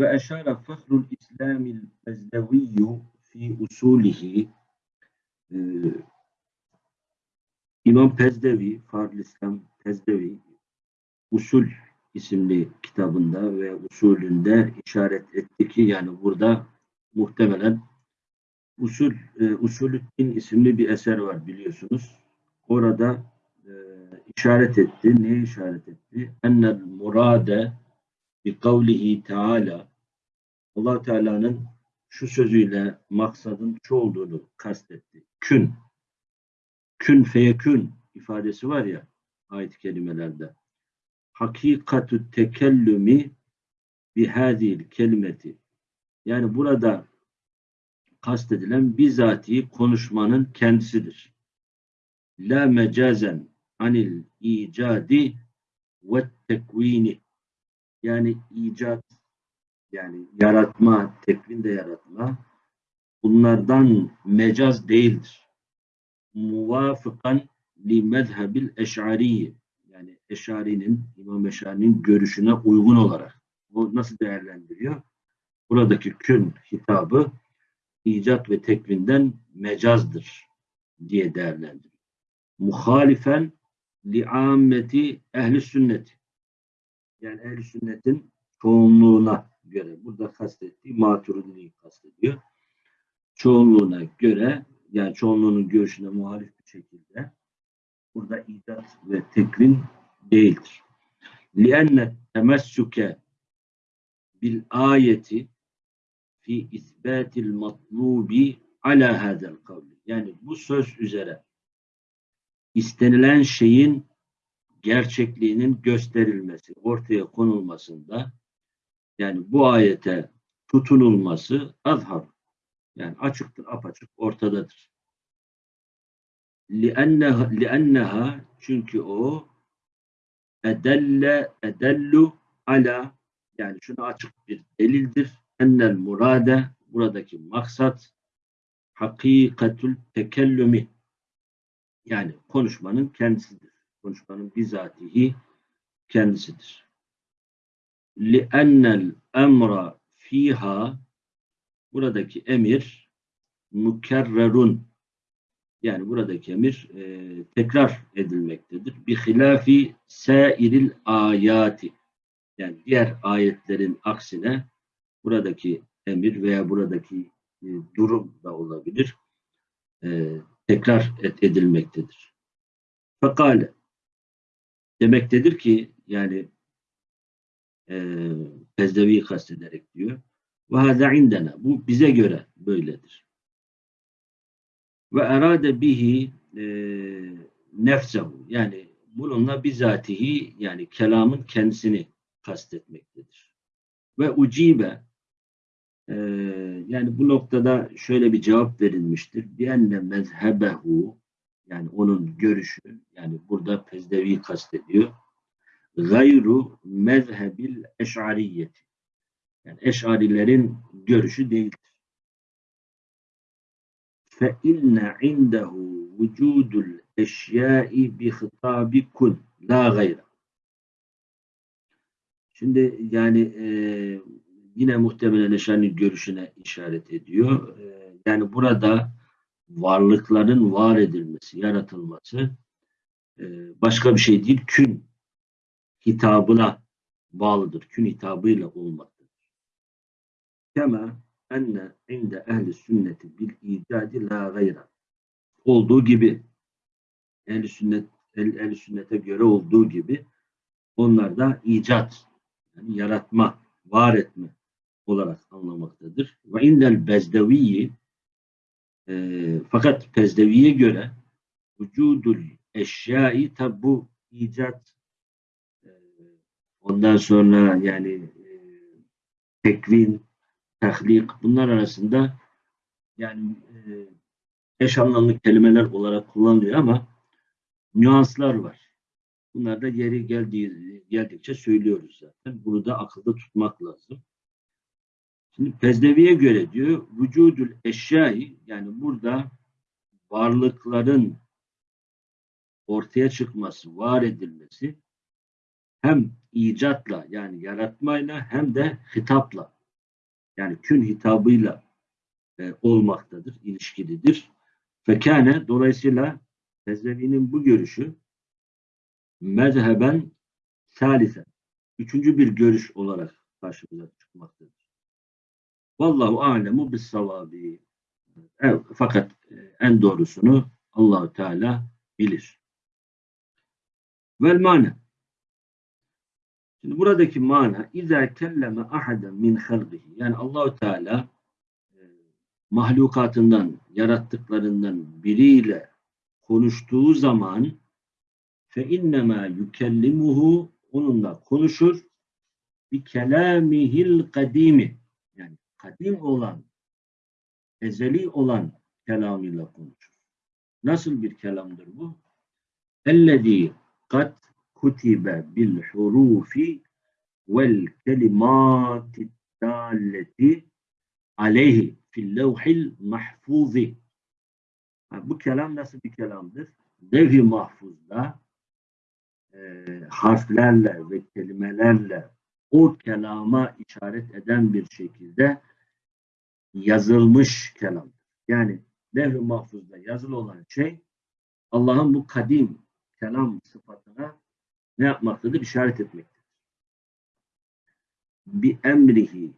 Ve eşara fahrul İslamil ezdeviyyü fi usulihi e, İmam Pezdevi, Farl İslam Pezdevi Usul isimli kitabında ve usulünde işaret etti ki yani burada muhtemelen Usul e, Usulüddin isimli bir eser var biliyorsunuz. Orada e, işaret etti. Ne işaret etti? Ennel murade bi kavlihi teala allah Teala'nın şu sözüyle maksadın şu olduğunu kastetti. Kün. Kün feyekün ifadesi var ya ayet-i kerimelerde. Hakikatü tekellümi bihadil kelimeti. Yani burada kastedilen bizatihi konuşmanın kendisidir. La mecazen anil icadi ve tekvini. Yani icat yani yaratma, tekvin de yaratma bunlardan mecaz değildir. Muvafıkan li mezhebil eş'ariyi yani Eşari'nin, İmam Eşari'nin görüşüne uygun olarak bu nasıl değerlendiriyor? Buradaki kün hitabı icat ve tekvinden mecazdır diye değerlendiriyor. Muhalifen li ammeti ehli sünnet yani ehli sünnetin çoğunluğuna göre burada kastettiği maturidiliği kastediyor. Çoğunluğuna göre yani çoğunluğunun görüşüne muhalif bir şekilde burada icat ve tekvin değildir. لِأَنَّ temessuke bil ayeti fi isbatil matlubi ala hadel kavli. Yani bu söz üzere istenilen şeyin gerçekliğinin gösterilmesi, ortaya konulmasında yani bu ayete tutunulması azhar. Yani açıktır, apaçık, ortadadır. لِأَنَّهَا, لِأَنَّهَا çünkü o edelle edellu ala yani şunu açık bir delildir. Ennel murade buradaki maksat hakikatül tekellümi yani konuşmanın kendisidir. Konuşmanın bizatihi kendisidir. لِأَنَّ الْاَمْرَ fiha buradaki emir mükerrerun yani buradaki emir e, tekrar edilmektedir. Bi hilafi sairil ayati yani diğer ayetlerin aksine buradaki emir veya buradaki e, durum da olabilir. E, tekrar edilmektedir. Fekale demektedir ki yani e, Pezdevi'yi kastederek diyor. Ve hâzâ indena. Bu bize göre böyledir. Ve erade bihi e, nefsehu. Yani bununla bizatihi yani kelamın kendisini kastetmektedir. Ve ucibe e, yani bu noktada şöyle bir cevap verilmiştir. Bienne mezhebehu yani onun görüşü yani burada Pezdevi kastediyor gayru mezhebil eş'ariyeti. Yani eş'arilerin görüşü değildir. Fe inne indehu vücudul eşyai bi hitabi kun la gayra. Şimdi yani e, yine muhtemelen Eş'arinin görüşüne işaret ediyor. E, yani burada varlıkların var edilmesi, yaratılması e, başka bir şey değil, kün hitabına bağlıdır. Kün hitabıyla olmaktadır. Kema enne inde ehli sünneti bil icadi la gayra. Olduğu gibi ehli sünnet ehli sünnete göre olduğu gibi onlar da icat yani yaratma, var etme olarak anlamaktadır. Ve indel bezdeviyi e, fakat Pezdevi'ye göre vücudul eşyai tabi bu icat Ondan sonra yani e, tekvin, tahlik bunlar arasında yani e, eş anlamlı kelimeler olarak kullanılıyor ama nüanslar var. Bunlar da yeri geldiği, geldikçe söylüyoruz zaten. Bunu da akılda tutmak lazım. Şimdi Pezdevi'ye göre diyor vücudül eşyai yani burada varlıkların ortaya çıkması, var edilmesi hem icatla yani yaratmayla hem de hitapla Yani kün hitabıyla e, olmaktadır, ilişkilidir. Fekâne dolayısıyla Tezeli'nin bu görüşü mezheben salise üçüncü bir görüş olarak karşımıza çıkmaktadır. Vallahu alemu bis savabi. Evet, fakat e, en doğrusunu Allahu Teala bilir. Vel mana. Şimdi buradaki mana İza kelleme ahaden min halqihi. Yani Allahu Teala e, mahlukatından, yarattıklarından biriyle konuştuğu zaman fe innema yukellimuhu onunla konuşur bir kelamihil kadimi yani kadim olan ezeli olan kelamıyla konuşur. Nasıl bir kelamdır bu? Ellezî kad kutibe bil hurufi vel kelimati dalleti aleyhi fil levhil mahfuzi. Bu kelam nasıl bir kelamdır? Levh-i mahfuzda e, harflerle ve kelimelerle o kelama işaret eden bir şekilde yazılmış kelam. Yani levh-i mahfuzda yazılı olan şey Allah'ın bu kadim kelam sıfatına ne yapmaktadır? İşaret etmektedir. Bi emrihi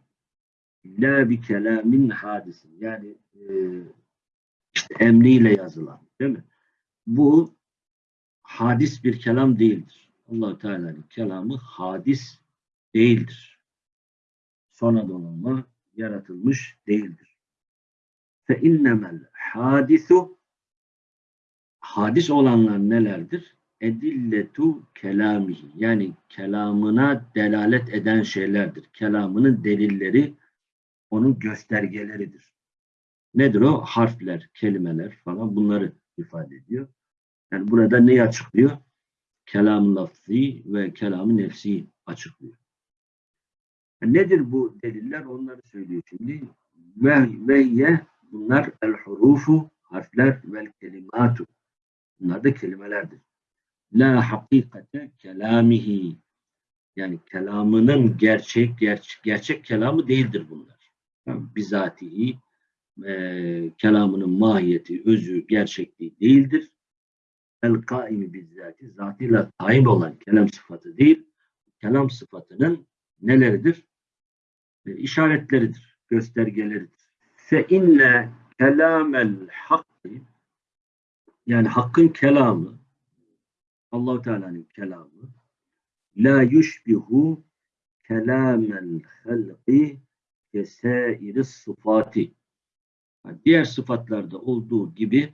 la bi kelamin hadisin. Yani e, işte emriyle yazılan. Değil mi? Bu hadis bir kelam değildir. allah Teala'nın kelamı hadis değildir. Sonradan olma yaratılmış değildir. Fe innemel hadisu hadis olanlar nelerdir? Edilletu kelamihi yani kelamına delalet eden şeylerdir. Kelamının delilleri onun göstergeleridir. Nedir o? Harfler, kelimeler falan bunları ifade ediyor. Yani burada neyi açıklıyor? Kelam-ı lafzi ve kelam-ı nefsi açıklıyor. Nedir bu deliller? Onları söylüyor şimdi. Ve veyye bunlar el hurufu harfler vel kelimatu. Bunlar da kelimelerdir. La hakikate kelamihi yani kelamının gerçek gerçek, gerçek kelamı değildir bunlar. Yani bizatihi e, kelamının mahiyeti, özü, gerçekliği değildir el kaimi bizzati zatıyla kaim olan kelam sıfatı değil, kelam sıfatının neleridir? E, işaretleridir, göstergeleridir. Fe inne kelamel hakkı yani hakkın kelamı Allahu Teala'nın kelamı la yushbihu kelamel halqi kesairis sıfati. Yani diğer sıfatlarda olduğu gibi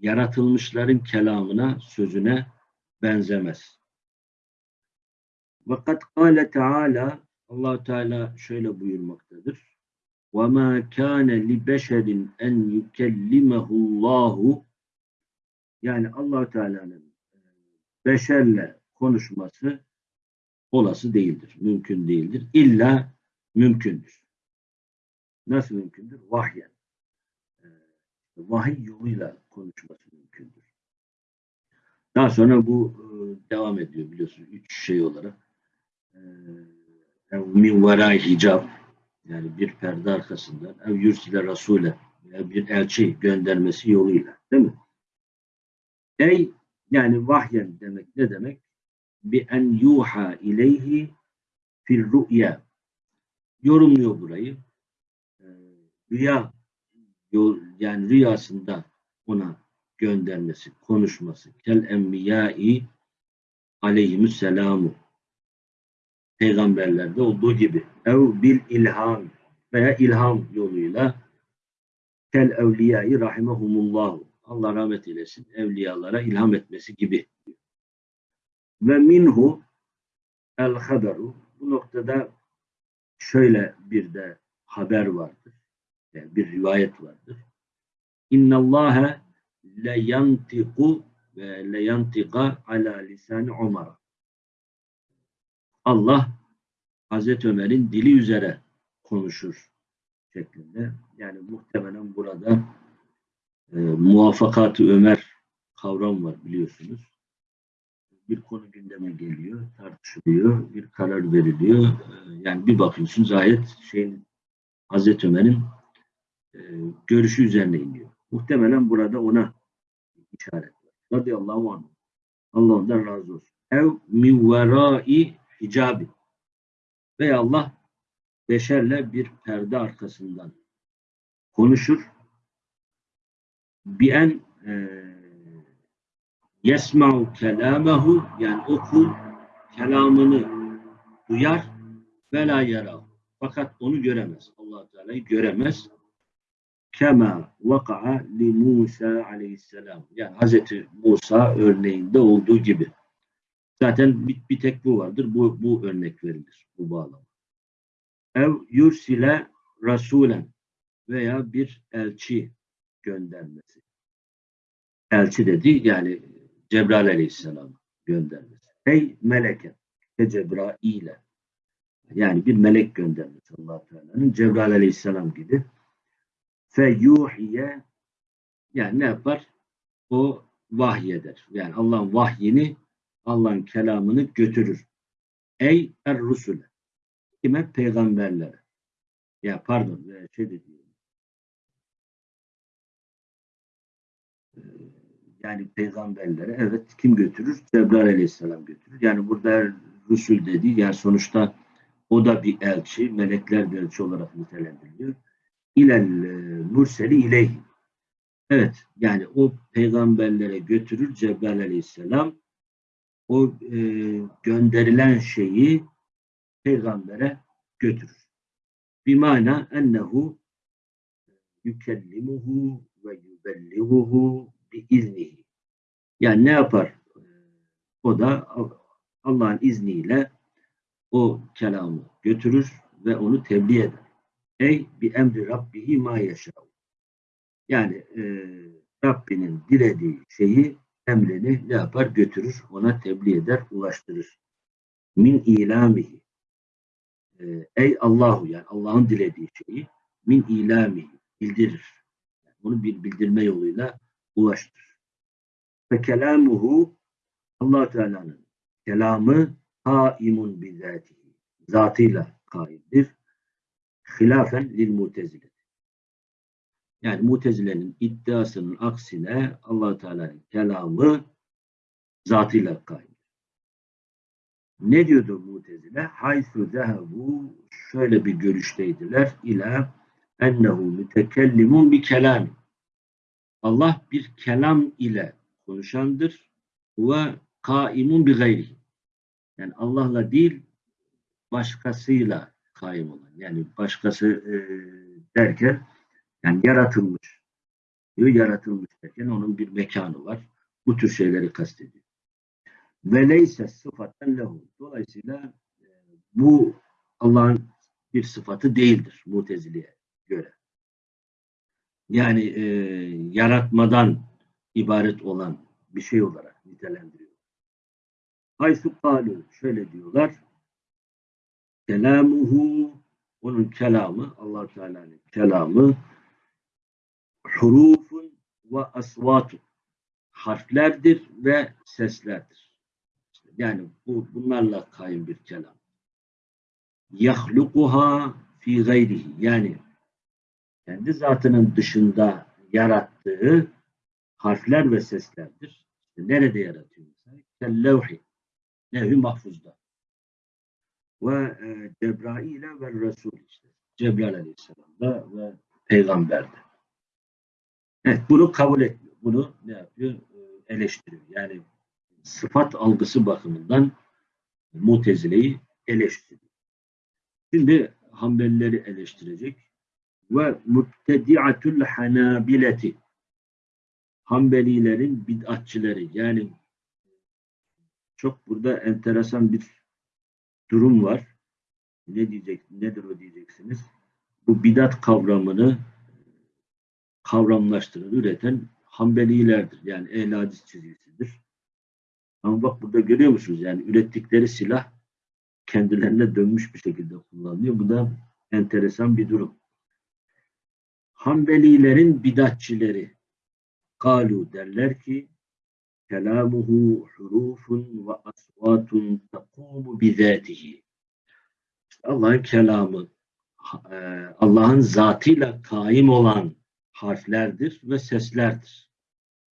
yaratılmışların kelamına, sözüne benzemez. Fakat kâle Teala Allah Teala şöyle buyurmaktadır. Ve ma kana li beşerin en yukellimehu Allahu yani allah Teala'nın e, beşerle konuşması olası değildir, mümkün değildir. İlla mümkündür. Nasıl mümkündür? Vahyen vahiy yoluyla konuşması mümkündür. Daha sonra bu e, devam ediyor biliyorsunuz üç şey olarak. E, min veray hicab yani bir perde arkasından ev yürsile rasule bir elçi göndermesi yoluyla değil mi? Ey yani vahyen demek ne demek? Bi en yuha ileyhi fil ru'ya yorumluyor burayı. E, rüya yani rüyasında ona göndermesi, konuşması. Kel enbiyai aleyhimüsselamu peygamberlerde olduğu gibi ev bil ilham veya ilham yoluyla kel evliyayı rahimehumullahu Allah rahmet eylesin evliyalara ilham etmesi gibi. Ve minhu el haberu bu noktada şöyle bir de haber vardır yani bir rivayet vardır. İnna Allah le yantiku ve le yantika ala lisan Ömer. Allah Hazreti Ömer'in dili üzere konuşur şeklinde. Yani muhtemelen burada e, muvaffakat Ömer kavram var biliyorsunuz. bir konu gündeme geliyor, tartışılıyor, bir karar veriliyor. Ee, Yani bir bakıyorsunuz ayet şeyin Hazreti Ömer'in e, görüşü üzerine iniyor. Muhtemelen burada ona işaret var. Radıyallahu anh. Allah ondan razı olsun. Ev min verai hicabi. Veya Allah beşerle bir perde arkasından konuşur. E, yesma'u kelamahu yani o kul kelamını duyar ve la yara. Fakat onu göremez. allah Teala'yı göremez. Kema vaka'a li Musa aleyhisselam. Yani Hazreti Musa örneğinde olduğu gibi. Zaten bir, bir tek bu vardır. Bu, bu örnek verilir. Bu bağlam. Ev yursile rasulen veya bir elçi göndermesi. Elçi dedi yani Cebrail aleyhisselam göndermesi. Ey meleke ve Cebrail'e yani bir melek göndermesi allah Teala'nın Cebrail aleyhisselam gibi fe yuhiye yani ne yapar? O vahyeder. Yani Allah'ın vahyini Allah'ın kelamını götürür. Ey er rusule kime? Peygamberlere. Ya pardon şey de Yani peygamberlere evet kim götürür? Cebrail aleyhisselam götürür. Yani burada Rusul dedi yani sonuçta o da bir elçi, melekler bir elçi olarak nitelendiriliyor. İlel e, murseli ileyhi. Evet yani o peygamberlere götürür Cebrail aleyhisselam o e, gönderilen şeyi peygambere götürür. Bimana ennehu yükellimuhu ve yübelliğuhu biiznihi. Yani ne yapar? O da Allah'ın izniyle o kelamı götürür ve onu tebliğ eder. Ey bi emri rabbihi ma yaşa. Yani e, Rabbinin dilediği şeyi emrini ne yapar? Götürür, ona tebliğ eder, ulaştırır. Min ilamihi. E, ey Allahu yani Allah'ın dilediği şeyi min ilamihi bildirir. Yani onu bir bildirme yoluyla ulaştırır. Ve kelamuhu allah Teala'nın kelamı kaimun bizatihi. Zatıyla kaimdir. Hilafen lil mutezile. Yani mutezilenin iddiasının aksine allah Teala'nın kelamı zatıyla kaimdir. Ne diyordu mutezile? Haythu zehebu şöyle bir görüşteydiler. İla ennehu mütekellimun bi kelam. Allah bir kelam ile konuşandır ve kaimun bi gayrihi. Yani Allah'la değil başkasıyla kaim olan. Yani başkası e, derken yani yaratılmış. Diyor yaratılmış derken onun bir mekanı var. Bu tür şeyleri kastediyor. Ve leyse sıfaten lehu. Dolayısıyla e, bu Allah'ın bir sıfatı değildir Mutezile'ye göre. Yani e, yaratmadan ibaret olan bir şey olarak nitelendiriyor. Haysu kalu şöyle diyorlar. Kelamuhu onun kelamı Allah Teala'nın kelamı hurufun ve asvatu harflerdir ve seslerdir. Yani bu bunlarla kaim bir kelam. Yahlukuha fi gayrihi yani kendi zatının dışında yarattığı harfler ve seslerdir. Nerede yaratıyor? Kellevhi. Nevhi mahfuzda. Ve e, Cebrail'e ve Resul işte. Cebrail Aleyhisselam'da ve Peygamber'de. Evet, bunu kabul etmiyor. Bunu ne yapıyor? E, eleştiriyor. Yani sıfat algısı bakımından Mutezile'yi eleştiriyor. Şimdi Hanbelileri eleştirecek. Ve muttedi'atul hanabileti Hanbelilerin bid'atçileri yani çok burada enteresan bir durum var. Ne diyecek, nedir o diyeceksiniz? Bu bidat kavramını kavramlaştıran, üreten Hanbelilerdir. Yani ehl hadis çizgisidir. Ama bak burada görüyor musunuz? Yani ürettikleri silah kendilerine dönmüş bir şekilde kullanılıyor. Bu da enteresan bir durum. Hanbelilerin bidatçileri kalu derler ki kelamuhu hurufun ve asvatun takumu bizatihi. Allah'ın kelamı e, Allah'ın zatıyla kaim olan harflerdir ve seslerdir.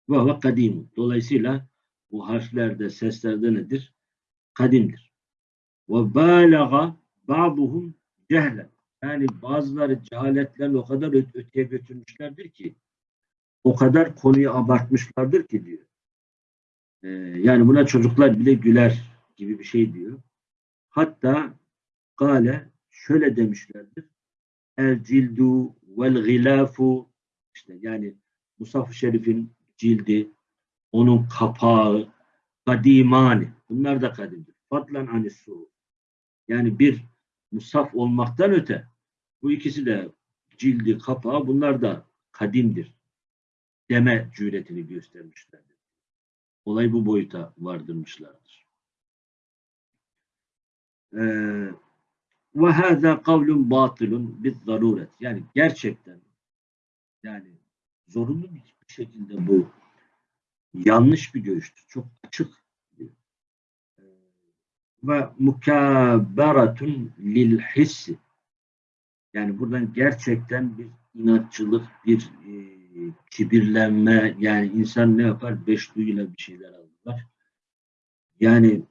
Ve ve kadim. Dolayısıyla bu harflerde, seslerde nedir? Kadimdir. Ve bâlaga ba'duhum cehlen. Yani bazıları cehaletlerini o kadar öteye götürmüşlerdir ki o kadar konuyu abartmışlardır ki diyor. Ee, yani buna çocuklar bile güler gibi bir şey diyor. Hatta gale şöyle demişlerdir. El cildu vel gilafu işte yani Musaf-ı Şerif'in cildi, onun kapağı, kadimani. Bunlar da kadimdir. Fadlan anissu. Yani bir musaf olmaktan öte bu ikisi de cildi, kapağı bunlar da kadimdir. Deme cüretini göstermişlerdir. Olay bu boyuta vardırmışlardır. Ee, ve hâzâ kavlun batılun biz zaruret. Yani gerçekten yani zorunlu bir şekilde bu yanlış bir görüştür. Çok açık. Ee, Ve mukabberatun lil hissi. Yani buradan gerçekten bir inatçılık, bir e, kibirlenme, yani insan ne yapar? Beş duyuyla bir şeyler alırlar. Yani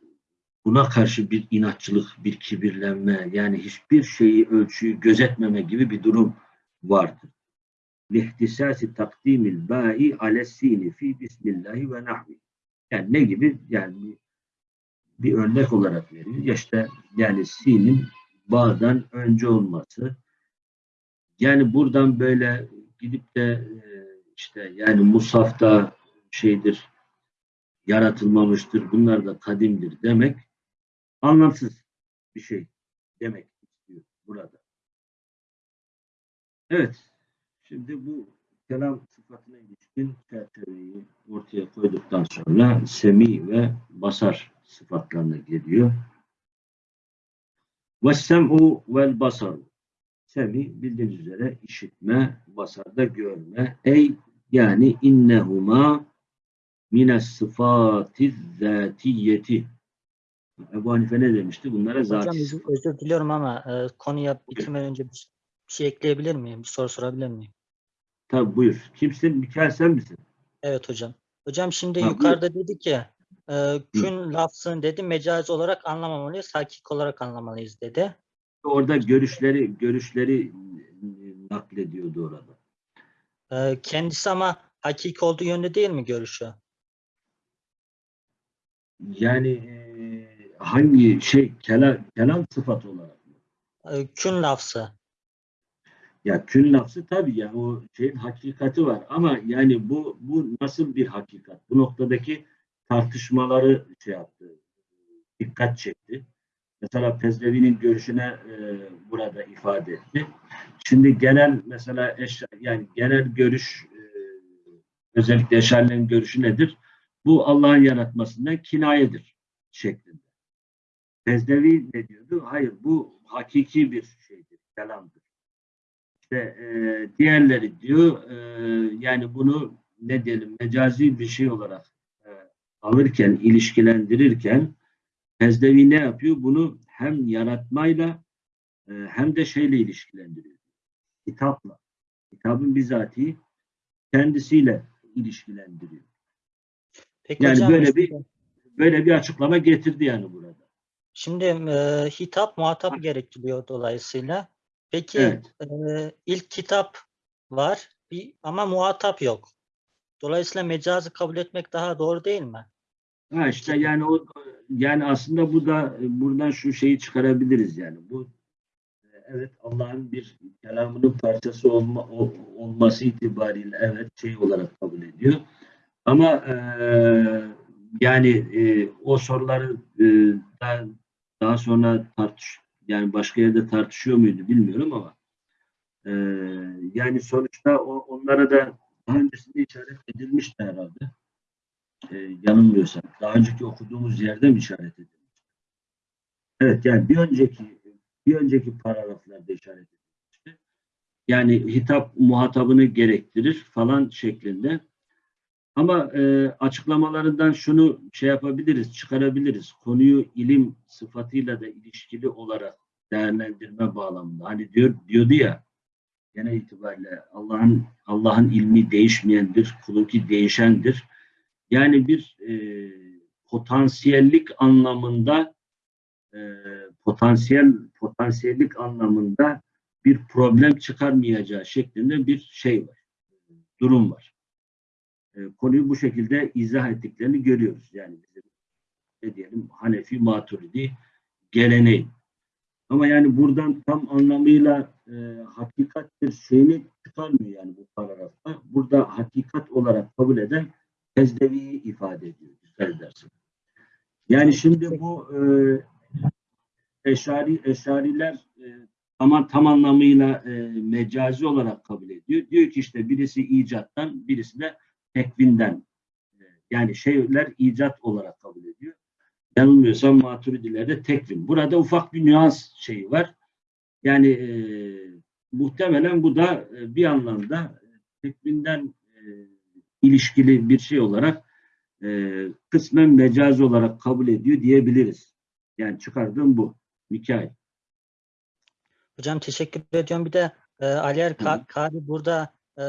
buna karşı bir inatçılık, bir kibirlenme, yani hiçbir şeyi, ölçüyü gözetmeme gibi bir durum vardır. Lihtisasi takdimil ba'i alessini fi bismillahi ve nahvi. Yani ne gibi? Yani bir, örnek olarak veriyor. Ya işte yani sinin bağdan önce olması. Yani buradan böyle gidip de e, işte yani Musaf'ta şeydir yaratılmamıştır. Bunlar da kadimdir demek anlamsız bir şey demek istiyor burada. Evet. Şimdi bu kelam sıfatına ilişkin çerçeveyi ortaya koyduktan sonra semi ve basar sıfatlarına geliyor. Ve sem'u vel basar. Semi bildiğiniz üzere işitme, basarda görme. Ey yani innehuma mines sıfatiz zatiyeti. Ebu Hanife ne demişti? Bunlara Hocam zati özür, diliyorum ama e, konuya bitirmeden önce bir, şey ekleyebilir miyim? Bir soru sorabilir miyim? Tabi buyur. Kimsin? Mikael sen misin? Evet hocam. Hocam şimdi Ha, buyur. yukarıda dedi ki e, kün lafzını dedi mecazi olarak anlamamalıyız, hakik olarak anlamalıyız dedi. Orada görüşleri görüşleri naklediyordu orada. E, kendisi ama hakiki olduğu yönde değil mi görüşü? Yani e, hangi şey kelam, kelam sıfatı olarak mı? E, kün lafzı. Ya kün lafzı tabii yani o şeyin hakikati var ama yani bu bu nasıl bir hakikat? Bu noktadaki tartışmaları şey yaptı, dikkat çekti. Mesela Pezlevi'nin görüşüne e, burada ifade etti. Şimdi genel mesela eş, yani genel görüş e, özellikle Eşarilerin görüşü nedir? Bu Allah'ın yaratmasından kinayedir şeklinde. Pezlevi ne diyordu? Hayır bu hakiki bir şeydir, kelamdır. İşte e, diğerleri diyor e, yani bunu ne diyelim mecazi bir şey olarak e, alırken, ilişkilendirirken Pezdevi ne yapıyor? Bunu hem yaratmayla e, hem de şeyle ilişkilendiriyor. Kitapla. Kitabın bizatihi kendisiyle ilişkilendiriyor. Peki Yani hocam böyle bir böyle bir açıklama getirdi yani burada. Şimdi e, hitap muhatap gerektiriyor dolayısıyla. Peki Evet. e, ilk kitap var bir, ama muhatap yok. Dolayısıyla mecazı kabul etmek daha doğru değil mi? Ha işte yani o yani aslında bu da buradan şu şeyi çıkarabiliriz yani. Bu evet Allah'ın bir kelamının parçası olma, olması itibariyle evet şey olarak kabul ediyor. Ama e, yani e, o soruları e, daha, daha sonra tartış yani başka yerde tartışıyor muydu bilmiyorum ama e, yani sonuçta o, onlara da daha öncesinde işaret edilmişti herhalde e, yanılmıyorsam. Daha önceki okuduğumuz yerde mi işaret edilmiş? Evet yani bir önceki bir önceki paragraflarda işaret edilmişti. Yani hitap muhatabını gerektirir falan şeklinde. Ama e, açıklamalarından şunu şey yapabiliriz, çıkarabiliriz. Konuyu ilim sıfatıyla da ilişkili olarak değerlendirme bağlamında. Hani diyor diyordu ya genel itibariyle Allah'ın Allah'ın ilmi değişmeyendir, kulunki değişendir. Yani bir e, potansiyellik anlamında e, potansiyel potansiyellik anlamında bir problem çıkarmayacağı şeklinde bir şey var. Durum var. E, konuyu bu şekilde izah ettiklerini görüyoruz. Yani ne diyelim Hanefi Maturidi geleneği. Ama yani buradan tam anlamıyla e, hakikattir şeyini çıkarmıyor yani bu paragrafta. Burada hakikat olarak kabul eden Tezdevi'yi ifade ediyor. Dikkat edersin. Yani şimdi bu e, eşari, eşariler e, ama tam anlamıyla e, mecazi olarak kabul ediyor. Diyor ki işte birisi icattan, birisi de tekvinden. E, yani şeyler icat olarak kabul ediyor. Yanılmıyorsam maturidilerde tekvin. Burada ufak bir nüans şeyi var. Yani e, muhtemelen bu da e, bir anlamda tekvinden e, ilişkili bir şey olarak e, kısmen mecaz olarak kabul ediyor diyebiliriz. Yani çıkardığım bu. Mikail. Hocam teşekkür ediyorum. Bir de e, Aliyer Hı. Ka- burada e,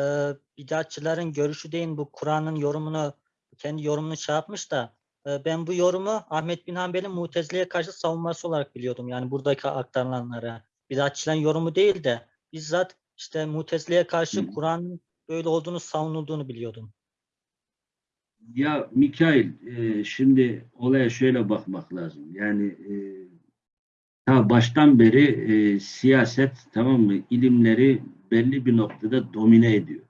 bidatçıların görüşü değil bu Kur'an'ın yorumunu kendi yorumunu şey yapmış da e, ben bu yorumu Ahmet bin Hanbel'in Mutezile'ye karşı savunması olarak biliyordum. Yani buradaki aktarılanlara. Bidatçıların yorumu değil de bizzat işte Mutezile'ye karşı. Kur'an'ın böyle olduğunu savunulduğunu biliyordum. Ya Mikail, e, şimdi olaya şöyle bakmak lazım. Yani e, ta baştan beri e, siyaset tamam mı ilimleri belli bir noktada domine ediyor.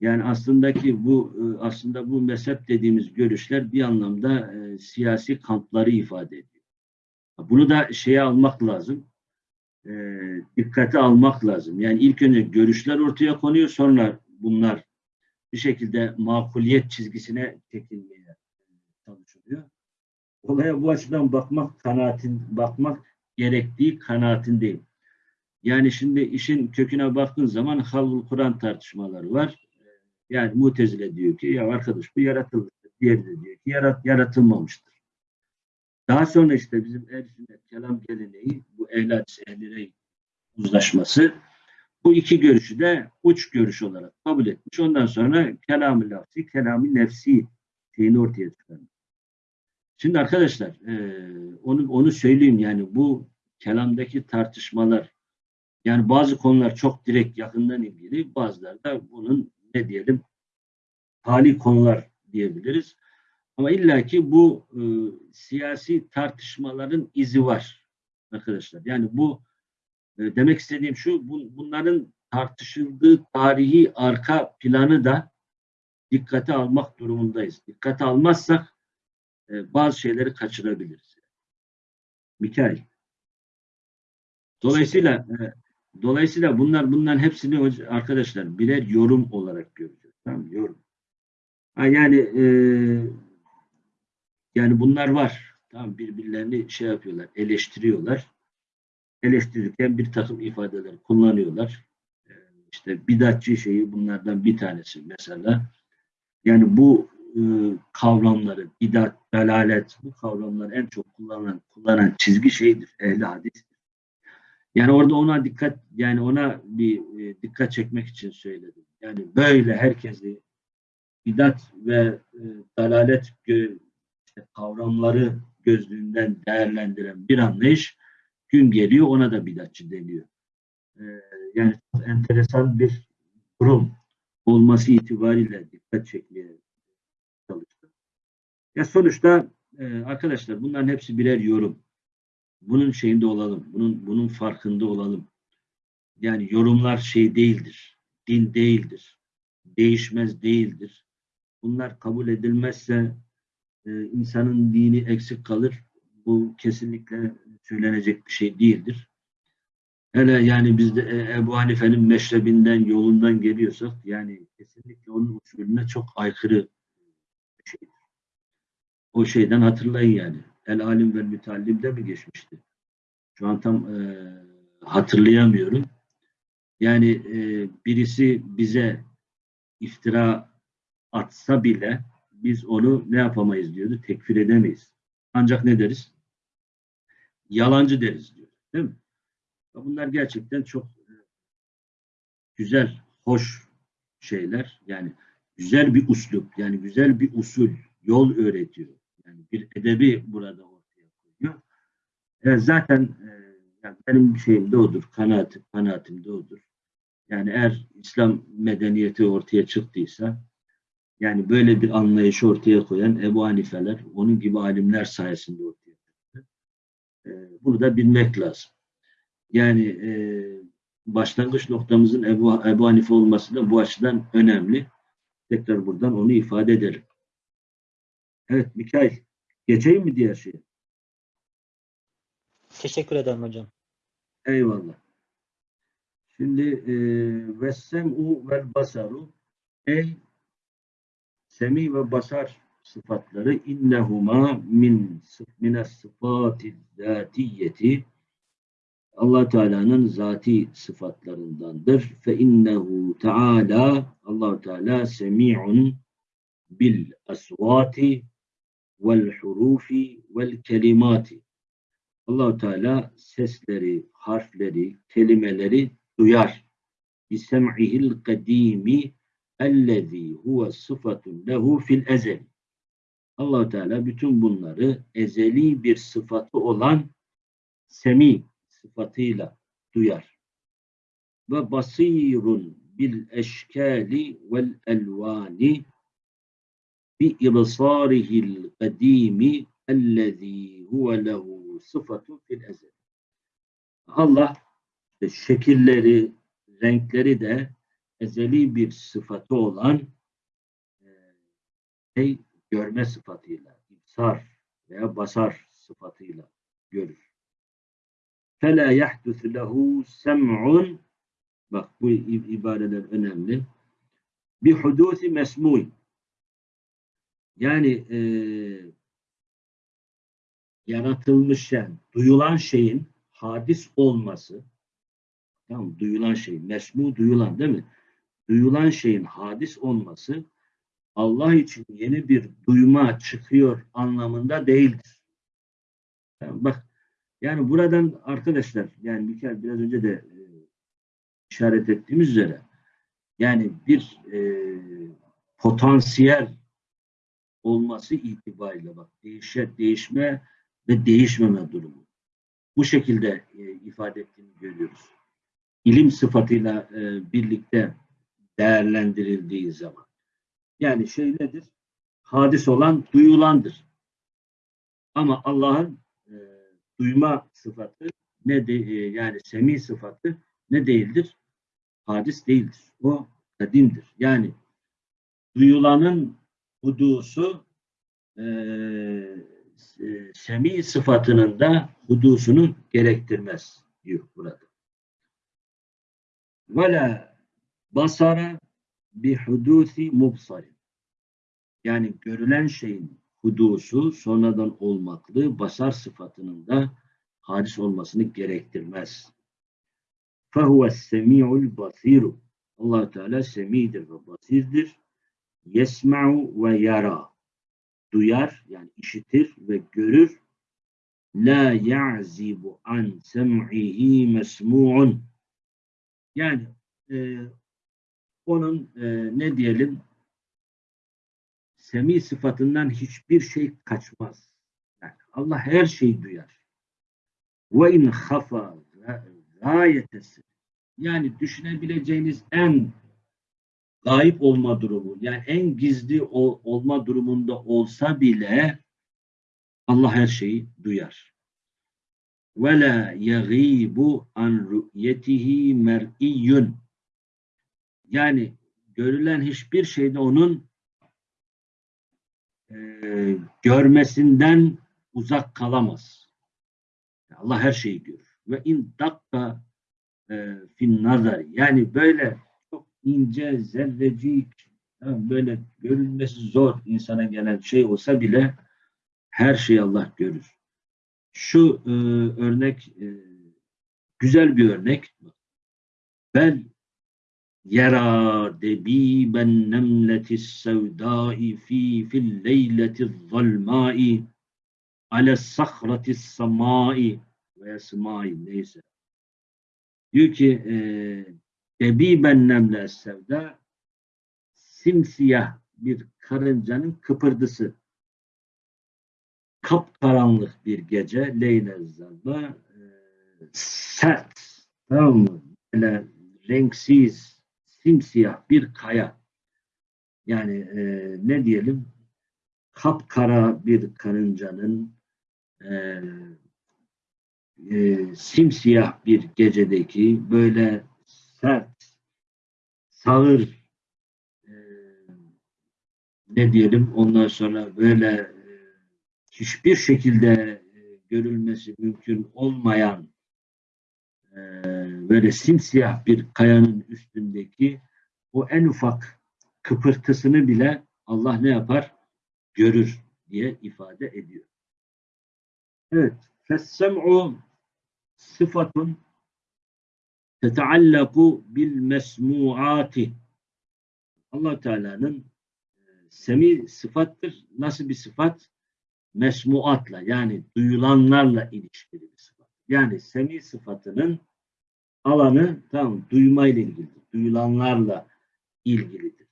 Yani aslında ki bu e, aslında bu mezhep dediğimiz görüşler bir anlamda e, siyasi kampları ifade ediyor. Bunu da şeye almak lazım. E, dikkate almak lazım. Yani ilk önce görüşler ortaya konuyor sonra bunlar bir şekilde makuliyet çizgisine çekilmeye çalışılıyor. Olaya bu açıdan bakmak kanaatin bakmak gerektiği kanaatindeyim. Yani şimdi işin köküne baktığın zaman Halul Kur'an tartışmaları var. Yani Mutezile diyor ki ya arkadaş bu yaratılmıştır. Diğeri de diyor ki yarat, yaratılmamıştır. Daha sonra işte bizim ehl sünnet kelam geleneği bu ehli uzlaşması bu iki görüşü de uç görüş olarak kabul etmiş. Ondan sonra kelam-ı lafzi, kelam-ı nefsi şeyini ortaya çıkarmış. Şimdi arkadaşlar e, onu onu söyleyeyim yani bu kelamdaki tartışmalar yani bazı konular çok direkt yakından ilgili bazıları da bunun ne diyelim hali konular diyebiliriz. Ama illaki bu e, siyasi tartışmaların izi var arkadaşlar. Yani bu e, demek istediğim şu bu, bunların tartışıldığı tarihi arka planı da dikkate almak durumundayız. Dikkate almazsak e, bazı şeyleri kaçırabiliriz. Mikail. Dolayısıyla e, dolayısıyla bunlar bunların hepsini arkadaşlar birer yorum olarak göreceğiz. Tamam? Yorum. Ha, yani e, yani bunlar var. Tamam birbirlerini şey yapıyorlar, eleştiriyorlar. Eleştirirken bir takım ifadeler kullanıyorlar. E, işte bidatçı şeyi bunlardan bir tanesi mesela. Yani bu e, kavramları, bidat, dalalet, bu kavramları en çok kullanan kullanan çizgi şeydir, ehli hadis. Yani orada ona dikkat, yani ona bir e, dikkat çekmek için söyledim. Yani böyle herkesi bidat ve e, dalalet kavramları gözlüğünden değerlendiren bir anlayış gün geliyor ona da bidatçı deniyor. E, yani enteresan bir durum olması itibariyle dikkat çekmeye çalıştım. Ya sonuçta e, arkadaşlar bunların hepsi birer yorum. Bunun şeyinde olalım. Bunun bunun farkında olalım. Yani yorumlar şey değildir. Din değildir. Değişmez değildir. Bunlar kabul edilmezse e, insanın dini eksik kalır. Bu kesinlikle söylenecek bir şey değildir. Hele yani biz de e, Ebu Hanife'nin meşrebinden, yolundan geliyorsak yani kesinlikle onun usulüne çok aykırı bir şeydir. O şeyden hatırlayın yani. El alim ve mütallimde mi geçmişti? Şu an tam e, hatırlayamıyorum. Yani e, birisi bize iftira atsa bile biz onu ne yapamayız diyordu? Tekfir edemeyiz. Ancak ne deriz? Yalancı deriz diyor. Değil mi? Bunlar gerçekten çok e, güzel, hoş şeyler. Yani güzel bir uslup, yani güzel bir usul, yol öğretiyor. Yani bir edebi burada ortaya koyuyor. E, zaten e, yani benim şeyim de odur, kanaatim, kanaatim de odur. Yani eğer İslam medeniyeti ortaya çıktıysa, yani böyle bir anlayışı ortaya koyan Ebu Hanifeler, onun gibi alimler sayesinde ortaya. E, bunu da bilmek lazım. Yani e, başlangıç noktamızın Ebu, Ebu Hanife olması da bu açıdan önemli. Tekrar buradan onu ifade ederim. Evet Mikail, geçeyim mi diğer şeye? Teşekkür ederim hocam. Eyvallah. Şimdi e, vessem'u vel basaru ey semi ve basar sıfatları innehuma min mine sıfati Allah Teala'nın zati sıfatlarındandır. Fe innehu Teala Allah Teala semi'un bil asvati vel hurufi vel kelimati. Allah Teala sesleri, harfleri, kelimeleri duyar. Bisem'ihil kadimi ellezî huve sıfatun lehu fil ezel. Allah Teala bütün bunları ezeli bir sıfatı olan semi sıfatıyla duyar. Ve basirun bil eşkali vel elvani bi ibsarihil kadimi ellezî huve lehu sıfatun fil ezel. Allah şekilleri, renkleri de ezeli bir sıfatı olan e, şey, görme sıfatıyla, ibsar veya basar sıfatıyla görür. فَلَا يَحْدُثُ لَهُ سَمْعٌ Bak bu ibareler önemli. Bir hudusi mesmû. Yani e, yaratılmış yani duyulan şeyin hadis olması tamam duyulan şey mesmu duyulan değil mi? Duyulan şeyin hadis olması Allah için yeni bir duyma çıkıyor anlamında değildir. Yani bak yani buradan arkadaşlar yani bir kere biraz önce de e, işaret ettiğimiz üzere yani bir e, potansiyel olması itibariyle bak değişe, değişme ve değişmeme durumu. Bu şekilde e, ifade ettiğini görüyoruz. İlim sıfatıyla e, birlikte değerlendirildiği zaman. Yani şey nedir? Hadis olan duyulandır. Ama Allah'ın e, duyma sıfatı ne de, e, yani semi sıfatı ne değildir? Hadis değildir. O kadimdir. Yani duyulanın hudusu e, e, semi sıfatının da hudusunu gerektirmez diyor burada. Vela basara bi hudusi mubsarin. Yani görülen şeyin hudusu sonradan olmaklığı basar sıfatının da hadis olmasını gerektirmez. فَهُوَ السَّمِيعُ الْبَصِيرُ allah Teala semidir ve basirdir. Yesma'u ve yara. Duyar yani işitir ve görür. La ya'zibu an sem'ihi mesmu'un. Yani e, onun e, ne diyelim semi sıfatından hiçbir şey kaçmaz. Yani Allah her şeyi duyar. Ve in hafa gayetesi. Yani düşünebileceğiniz en gayip olma durumu, yani en gizli ol, olma durumunda olsa bile Allah her şeyi duyar. Ve la yaghibu an ru'yetihi mer'iyyun. Yani görülen hiçbir şeyde onun e, görmesinden uzak kalamaz. Allah her şeyi görür. Ve in dakka e, fin nazar yani böyle çok ince, zerrecik böyle görülmesi zor insana gelen şey olsa bile her şeyi Allah görür. Şu e, örnek e, güzel bir örnek. Ben debiben nemletis sevdai fi fil leyletiz zalmai ale sahratis samai veya smai neyse. Diyor ki e, debiben nemle sevda simsiyah bir karıncanın kıpırdısı. Kapkaranlık bir gece Leyle Zalba e, sert tamam mı? Böyle renksiz simsiyah bir kaya. Yani e, ne diyelim kapkara bir karıncanın e, e, simsiyah bir gecedeki böyle sert sağır e, ne diyelim ondan sonra böyle e, hiçbir şekilde e, görülmesi mümkün olmayan e, böyle simsiyah bir kayanın üstündeki o en ufak kıpırtısını bile Allah ne yapar? Görür diye ifade ediyor. Evet. Fessem'u sıfatun teteallaku bil mesmuati allah Teala'nın e, semi sıfattır. Nasıl bir sıfat? Mesmuatla yani duyulanlarla ilişkili bir sıfat. Yani semi sıfatının alanı tam duymayla ilgilidir. Duyulanlarla ilgilidir.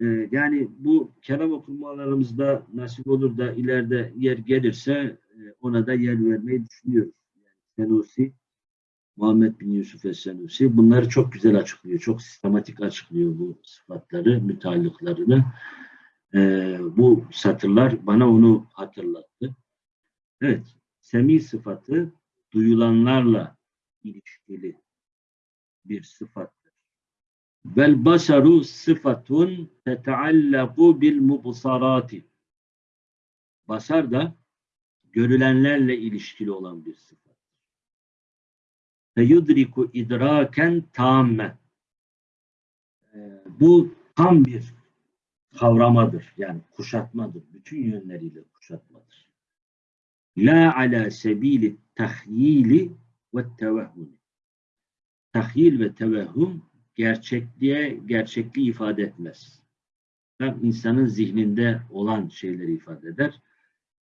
Ee, yani bu kelam okumalarımızda nasip olur da ileride yer gelirse e, ona da yer vermeyi düşünüyoruz. Yani Senusi, Muhammed bin Yusuf Es-Senusi bunları çok güzel açıklıyor. Çok sistematik açıklıyor bu sıfatları, müteallıklarını. Ee, bu satırlar bana onu hatırlattı. Evet, semi sıfatı duyulanlarla ilişkili bir sıfattır. Vel basaru sıfatun teteallaku bil mubsarati. Basar da görülenlerle ilişkili olan bir sıfat. Feyudriku idraken tamme. Ee, Bu tam bir kavramadır. Yani kuşatmadır. Bütün yönleriyle kuşatmadır. La ala sebili tahyili ve tevehhumi. Tahyil ve tevehhüm gerçekliğe gerçekliği ifade etmez. Tam insanın zihninde olan şeyleri ifade eder.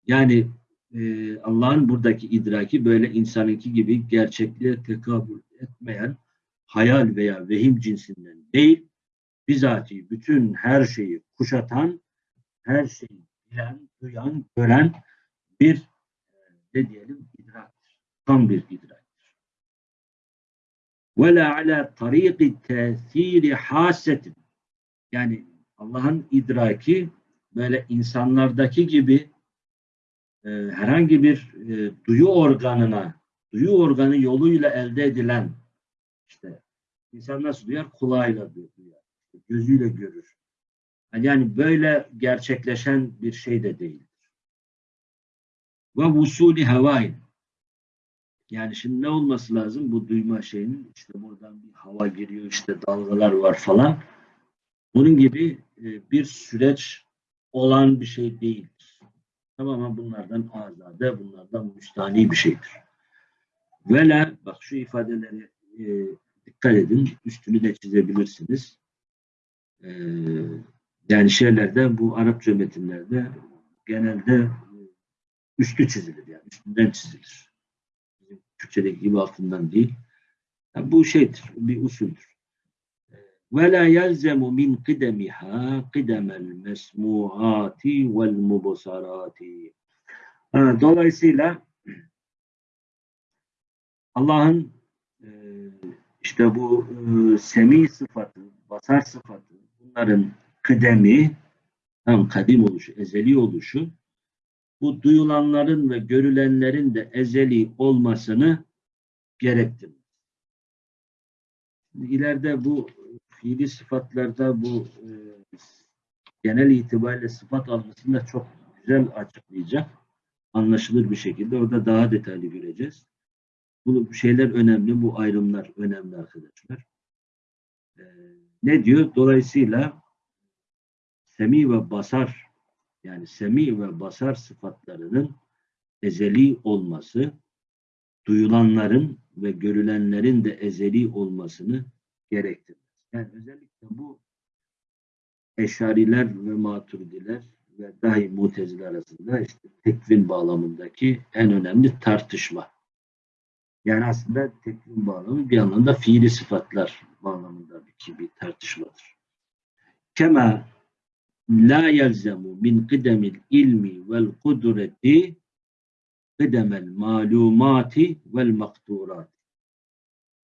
Yani e, Allah'ın buradaki idraki böyle insanınki gibi gerçekliğe tekabül etmeyen hayal veya vehim cinsinden değil, bizatihi bütün her şeyi kuşatan, her şeyi bilen, duyan, gören bir ne diyelim idraktır. Tam bir idraktır. Ve la ala tariki tesiri hasetin. Yani Allah'ın idraki böyle insanlardaki gibi e, herhangi bir e, duyu organına, duyu organı yoluyla elde edilen işte insan nasıl duyar? Kulağıyla duyar. Gözüyle görür. Yani böyle gerçekleşen bir şey de değildir. Ve vusuli havain. Yani şimdi ne olması lazım bu duyma şeyinin? İşte buradan bir hava giriyor, işte dalgalar var falan. Bunun gibi e, bir süreç olan bir şey değildir. Tamamen bunlardan azade, bunlardan müstani bir şeydir. Vela, bak şu ifadeleri e, dikkat edin, üstünü de çizebilirsiniz. E, yani şeylerde, bu Arapça metinlerde genelde üstü çizilir yani üstünden çizilir. Bizim Türkçedeki gibi altından değil. Yani bu şeydir, bir usuldür. Ve la yelzemu min kidemiha kidemel mesmuati vel mubasarati. Dolayısıyla Allah'ın e, işte bu e, semi sıfatı, basar sıfatı bunların kıdemi, tam kadim oluşu, ezeli oluşu bu duyulanların ve görülenlerin de ezeli olmasını gerektirir. İleride bu fiili sıfatlarda bu e, genel itibariyle sıfat algısını da çok güzel açıklayacak. Anlaşılır bir şekilde. Orada daha detaylı göreceğiz. Bu şeyler önemli, bu ayrımlar önemli arkadaşlar. E, ne diyor? Dolayısıyla semi ve basar yani semi ve basar sıfatlarının ezeli olması, duyulanların ve görülenlerin de ezeli olmasını gerektirir. Yani özellikle bu Eşariler ve Maturidiler ve dahi Mutezile arasında işte tekvin bağlamındaki en önemli tartışma. Yani aslında tekvin bağlamı bir anlamda fiili sıfatlar bağlamındaki bir tartışmadır. Kema la yelzemu min kıdemil ilmi vel kudreti kıdemel malumati vel makturat.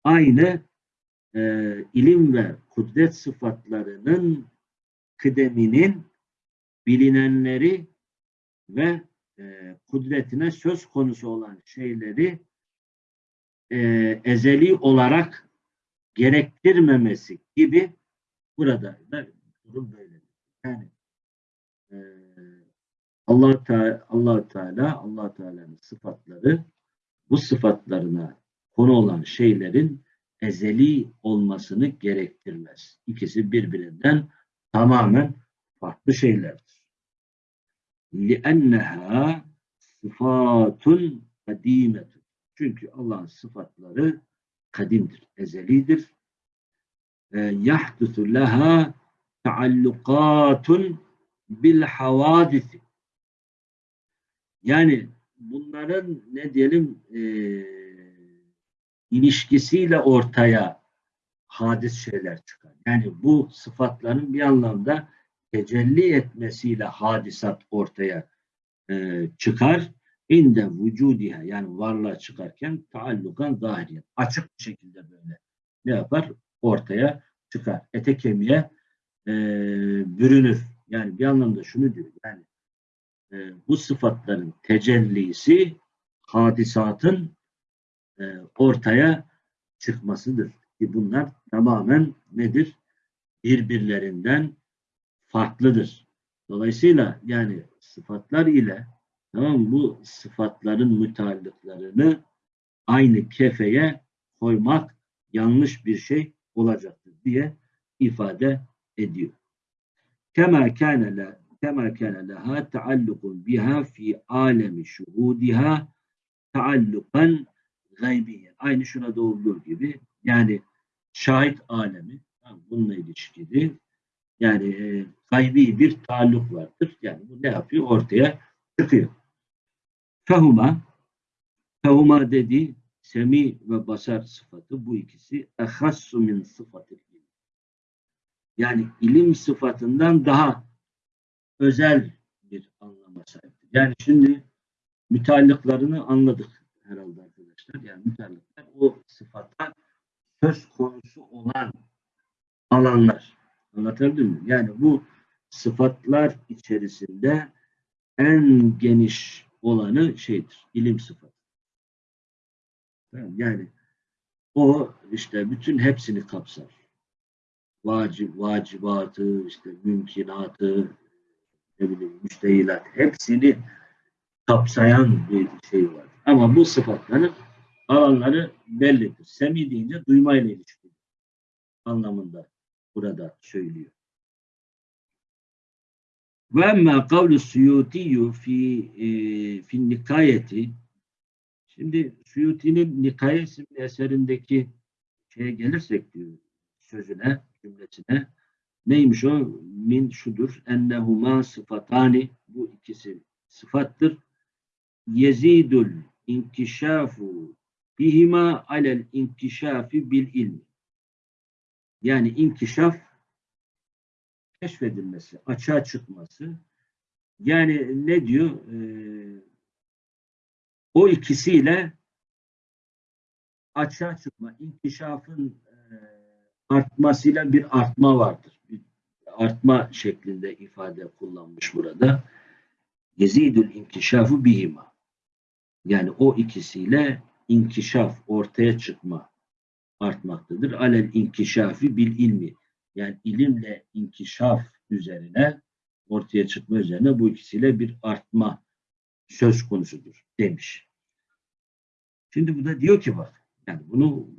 Aynı e, ilim ve kudret sıfatlarının kıdeminin bilinenleri ve e, kudretine söz konusu olan şeyleri e, ezeli olarak gerektirmemesi gibi burada da durum böyle. Yani Allah Teala Allah Teala Allah Teala'nın sıfatları bu sıfatlarına konu olan şeylerin ezeli olmasını gerektirmez. İkisi birbirinden tamamen farklı şeylerdir. لِأَنَّهَا sıfatun kadimetun. Çünkü Allah'ın sıfatları kadimdir, ezelidir. يَحْدُثُ لَهَا taallukatun bil havadisi. yani bunların ne diyelim e, ilişkisiyle ortaya hadis şeyler çıkar. Yani bu sıfatların bir anlamda tecelli etmesiyle hadisat ortaya e, çıkar. İnde vücudiha yani varlığa çıkarken taallukan zahiriyen. Açık bir şekilde böyle ne yapar? Ortaya çıkar. Ete kemiğe e, bürünür. Yani bir anlamda şunu diyor. Yani e, bu sıfatların tecellisi hadisatın e, ortaya çıkmasıdır. Ki bunlar tamamen nedir? Birbirlerinden farklıdır. Dolayısıyla yani sıfatlar ile tamam bu sıfatların müteallıklarını aynı kefeye koymak yanlış bir şey olacaktır diye ifade ediyor. Kema kana kema kana laha taallukun biha fi alemi şuhudiha taallukan gaybiyen. Aynı şuna da olduğu gibi yani şahit alemi bununla ilişkili yani e, gaybi bir taalluk vardır. Yani bu ne yapıyor? Ortaya çıkıyor. Fehuma fehuma dedi semi ve basar sıfatı bu ikisi ehassu min sıfatı yani ilim sıfatından daha özel bir anlama sahiptir. Yani şimdi müteallıklarını anladık herhalde arkadaşlar. Yani müteallıklar o sıfata söz konusu olan alanlar. Anlatabildim mi? Yani bu sıfatlar içerisinde en geniş olanı şeydir. ilim sıfatı. Yani o işte bütün hepsini kapsar vacip, vacibatı, işte mümkünatı, ne bileyim, müştehilat hepsini kapsayan bir şey var. Ama bu sıfatların alanları bellidir. Semi deyince duymayla ilişkili anlamında burada söylüyor. Ve emmâ kavlu suyutiyyü fi, e, fi nikayeti Şimdi Suyuti'nin Nikaye isimli eserindeki şeye gelirsek diyor sözüne cümlesine neymiş o? Min şudur. Ennehuma sıfatani bu ikisi sıfattır. Yezidul inkişafu bihima alel inkişafi bil ilmi. Yani inkişaf keşfedilmesi, açığa çıkması. Yani ne diyor? Ee, o ikisiyle açığa çıkma, inkişafın e, artmasıyla bir artma vardır. Artma şeklinde ifade kullanmış burada. Yezidül inkişafu bihima. Yani o ikisiyle inkişaf, ortaya çıkma artmaktadır. Alel inkişafi bil ilmi. Yani ilimle inkişaf üzerine, ortaya çıkma üzerine bu ikisiyle bir artma söz konusudur demiş. Şimdi bu da diyor ki bak, yani bunu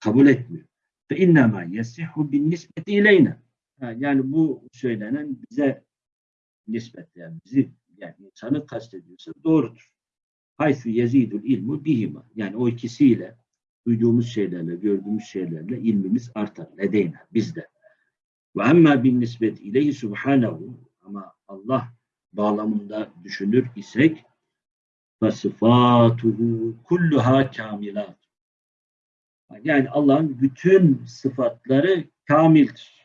kabul etmiyor. Fe innema yesihu bin nispeti ileyne. Yani bu söylenen bize nispet yani bizi yani insanı kastediyorsa doğrudur. Haysu yezidul ilmu bihima. Yani o ikisiyle duyduğumuz şeylerle, gördüğümüz şeylerle ilmimiz artar. Ledeyna, bizde. Ve emma bin nispet ileyhi subhanehu ama Allah bağlamında düşünür isek fasıfatuhu kulluha kamilat. Yani Allah'ın bütün sıfatları kamildir.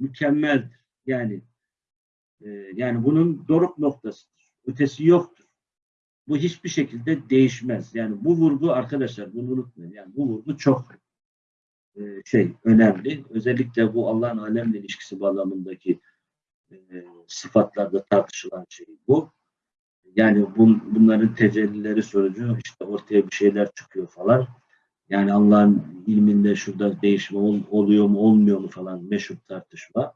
Mükemmeldir. Yani e, yani bunun doruk noktasıdır. Ötesi yoktur. Bu hiçbir şekilde değişmez. Yani bu vurgu arkadaşlar bunu unutmayın. Yani bu vurgu çok e, şey önemli. Özellikle bu Allah'ın alemle ilişkisi bağlamındaki e, sıfatlarda tartışılan şey bu. Yani bun, bunların tecellileri sonucu işte ortaya bir şeyler çıkıyor falan. Yani Allah'ın ilminde şurada değişme ol, oluyor mu olmuyor mu falan meşhur tartışma.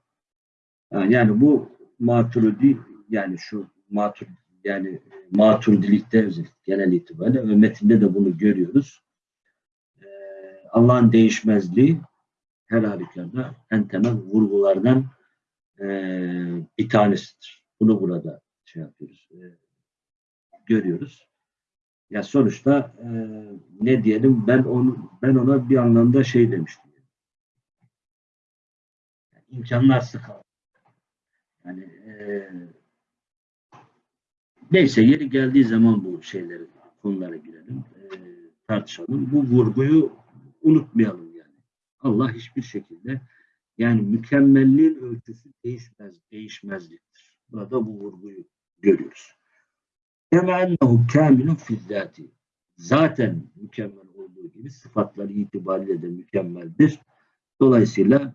Yani, bu maturidi yani şu matur yani maturidilikte özellikle genel itibariyle ve metinde de bunu görüyoruz. Ee, Allah'ın değişmezliği her halükarda en temel vurgulardan e, bir tanesidir. Bunu burada şey yapıyoruz, e, görüyoruz. Ya sonuçta e, ne diyelim ben onu ben ona bir anlamda şey demiştim. Yani imkanlar sıkı. Yani e, neyse yeri geldiği zaman bu şeyleri konulara girelim, e, tartışalım. Bu vurguyu unutmayalım yani. Allah hiçbir şekilde yani mükemmelliğin ölçüsü değişmez, değişmezliktir. Burada bu vurguyu görüyoruz. Kema ennehu fizzati. Zaten mükemmel olduğu gibi sıfatları itibariyle de mükemmeldir. Dolayısıyla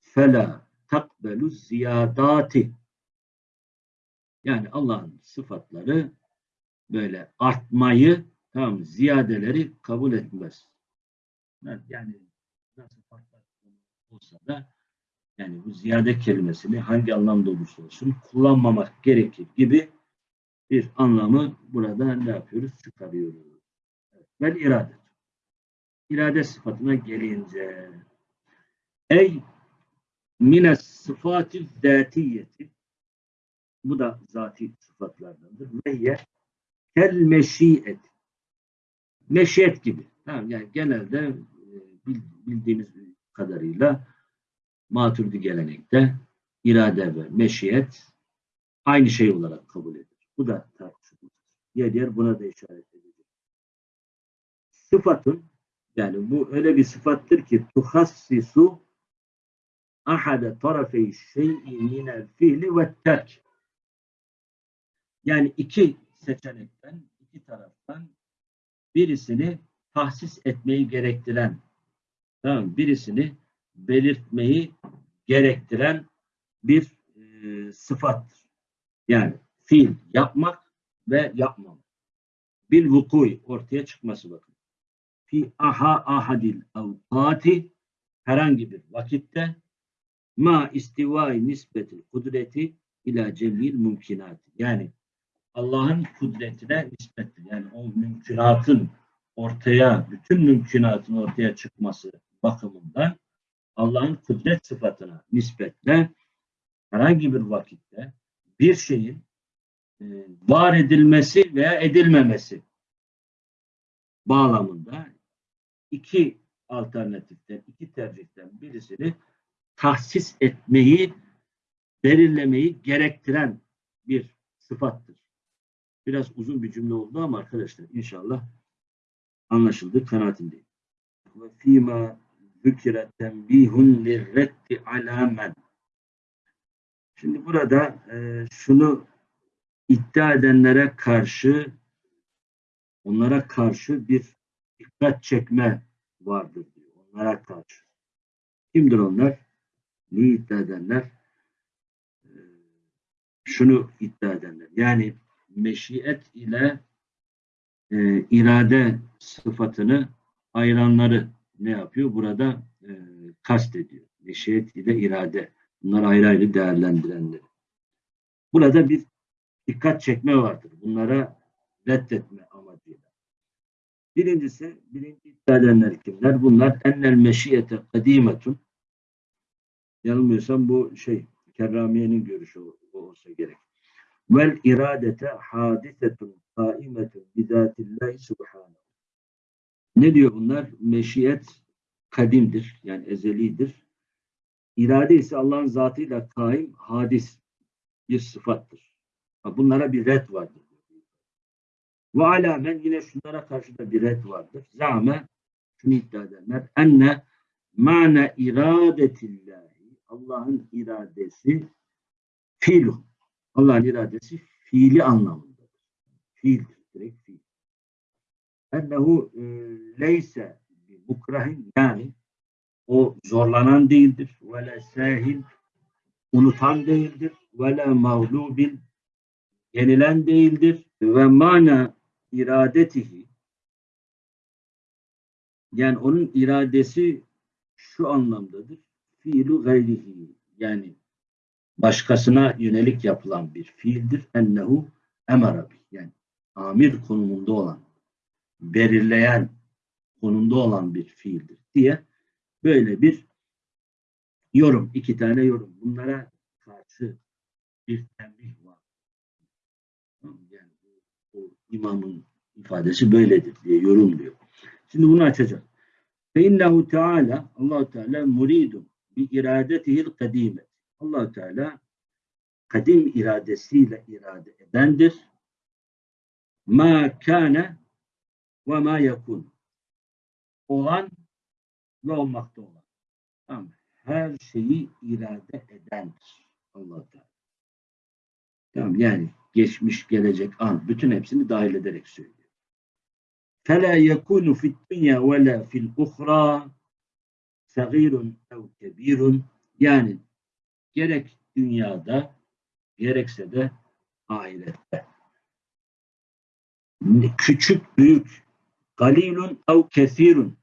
fela takbelu ziyadati. Yani Allah'ın sıfatları böyle artmayı, tamam ziyadeleri kabul etmez. Yani nasıl farklı olsa da yani bu ziyade kelimesini hangi anlamda olursa olsun kullanmamak gerekir gibi bir anlamı burada ne yapıyoruz? Çıkarıyoruz. Evet. Vel irade. İrade sıfatına gelince ey mine sıfatı zatiyeti bu da zati sıfatlardandır. Ve kel meşiyet meşiyet gibi. Tamam, yani genelde e, bildiğimiz kadarıyla maturidi gelenekte irade ve meşiyet aynı şey olarak kabul edilir. Bu da tartışılır. Yer yer buna da işaret edilir. Sıfatın yani bu öyle bir sıfattır ki tuhassisu ahade tarafey şey'i minel fiili ve terk. Yani iki seçenekten, iki taraftan birisini tahsis etmeyi gerektiren, tamam, birisini belirtmeyi gerektiren bir e, sıfattır. Yani fiil yapmak ve yapmamak. Bil vukuy ortaya çıkması bakın. Fi aha ahadil avkati herhangi bir vakitte ma istivai nisbetil kudreti ila cemil mümkinati. Yani Allah'ın kudretine nispettir. Yani o mümkünatın ortaya, bütün mümkünatın ortaya çıkması bakımından Allah'ın kudret sıfatına nispetle herhangi bir vakitte bir şeyin var edilmesi veya edilmemesi bağlamında iki alternatiften, iki tercihten birisini tahsis etmeyi, belirlemeyi gerektiren bir sıfattır. Biraz uzun bir cümle oldu ama arkadaşlar inşallah anlaşıldı kanaatindeyim. Ve fîmâ zükire tembihun lirreddi alâ Şimdi burada e, şunu iddia edenlere karşı onlara karşı bir dikkat çekme vardır diyor. Onlara karşı. Kimdir onlar? Ne iddia edenler? Ee, şunu iddia edenler. Yani meşiyet ile e, irade sıfatını ayıranları ne yapıyor? Burada e, kast ediyor. Meşiyet ile irade. Bunlar ayrı ayrı değerlendirenleri. Burada bir dikkat çekme vardır. Bunlara reddetme amacıyla. Birincisi, birinci iddia edenler kimler? Bunlar ennel meşiyete kadimetun yanılmıyorsam bu şey Kerramiye'nin görüşü olsa gerek. Vel iradete hadisetun kaimetun bizatillahi subhanahu. Ne diyor bunlar? Meşiyet kadimdir. Yani ezelidir. İrade ise Allah'ın zatıyla kaim, hadis bir sıfattır. Bunlara bir red vardır. Ve alamen yine şunlara karşı da bir red vardır. Zame şunu iddia edenler enne ma'ne iradetillahi Allah'ın iradesi fiilu. Allah'ın iradesi fiili anlamındadır. Fiildir. Direkt fiil. Ennehu e, leyse mukrahin yani o zorlanan değildir. Ve le sahil unutan değildir. Ve le mağlubin yenilen değildir. Ve mana iradetihi yani onun iradesi şu anlamdadır. Fiilu gayrihi yani başkasına yönelik yapılan bir fiildir. Ennehu emara bih. Yani amir konumunda olan, belirleyen konumda olan bir fiildir diye böyle bir yorum, iki tane yorum. Bunlara karşı bir tembih var. Yani bu, bu imamın ifadesi böyledir diye yorumluyor. Şimdi bunu. Fe innehu Teala Allah Teala muridun bi iradetihil kadime. Allah Teala kadim iradesiyle irade edendir. Ma kâne ve ma yakun. Olan ve olmakta olan. Tamam. Her şeyi irade edendir. Allah Teala. Tamam yani geçmiş, gelecek, an bütün hepsini dahil ederek söylüyor. فَلَا يَكُونُ فِي الدُّنْيَا وَلَا فِي الْأُخْرَى صَغِيرٌ اَوْ كَب۪يرٌ Yani gerek dünyada gerekse de ahirette. Küçük, büyük, galilun ev kesirun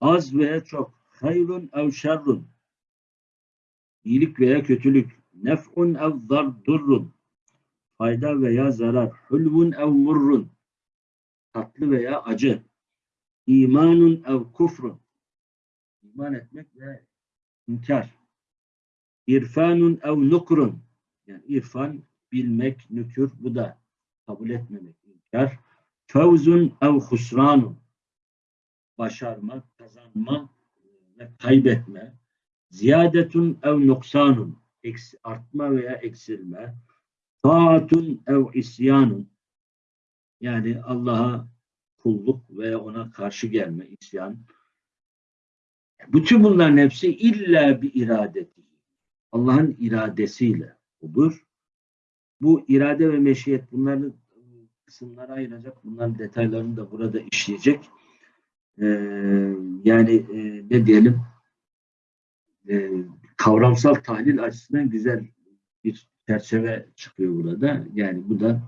az veya çok, hayrun ev şerrun iyilik veya kötülük, nef'un ev dardurrun fayda veya zarar, hulvun ev murrun. Tatlı veya acı, imanun ev kufrun. İman etmek ve inkar, irfanun ev nukrun. Yani irfan bilmek, nükür bu da kabul etmemek, inkar, fevzun ev husranun. Başarma, kazanma ve kaybetme, ziyadetun ev noksanun eksi, artma veya eksilme, taatun ev isyanun yani Allah'a kulluk veya ona karşı gelme, isyan. Bütün bunların hepsi illa bir iradeti. Allah'ın iradesiyle olur. Bu irade ve meşiyet bunların kısımlara ayıracak. Bunların detaylarını da burada işleyecek. Ee, yani e, ne diyelim e, kavramsal tahlil açısından güzel bir çerçeve çıkıyor burada. Yani bu da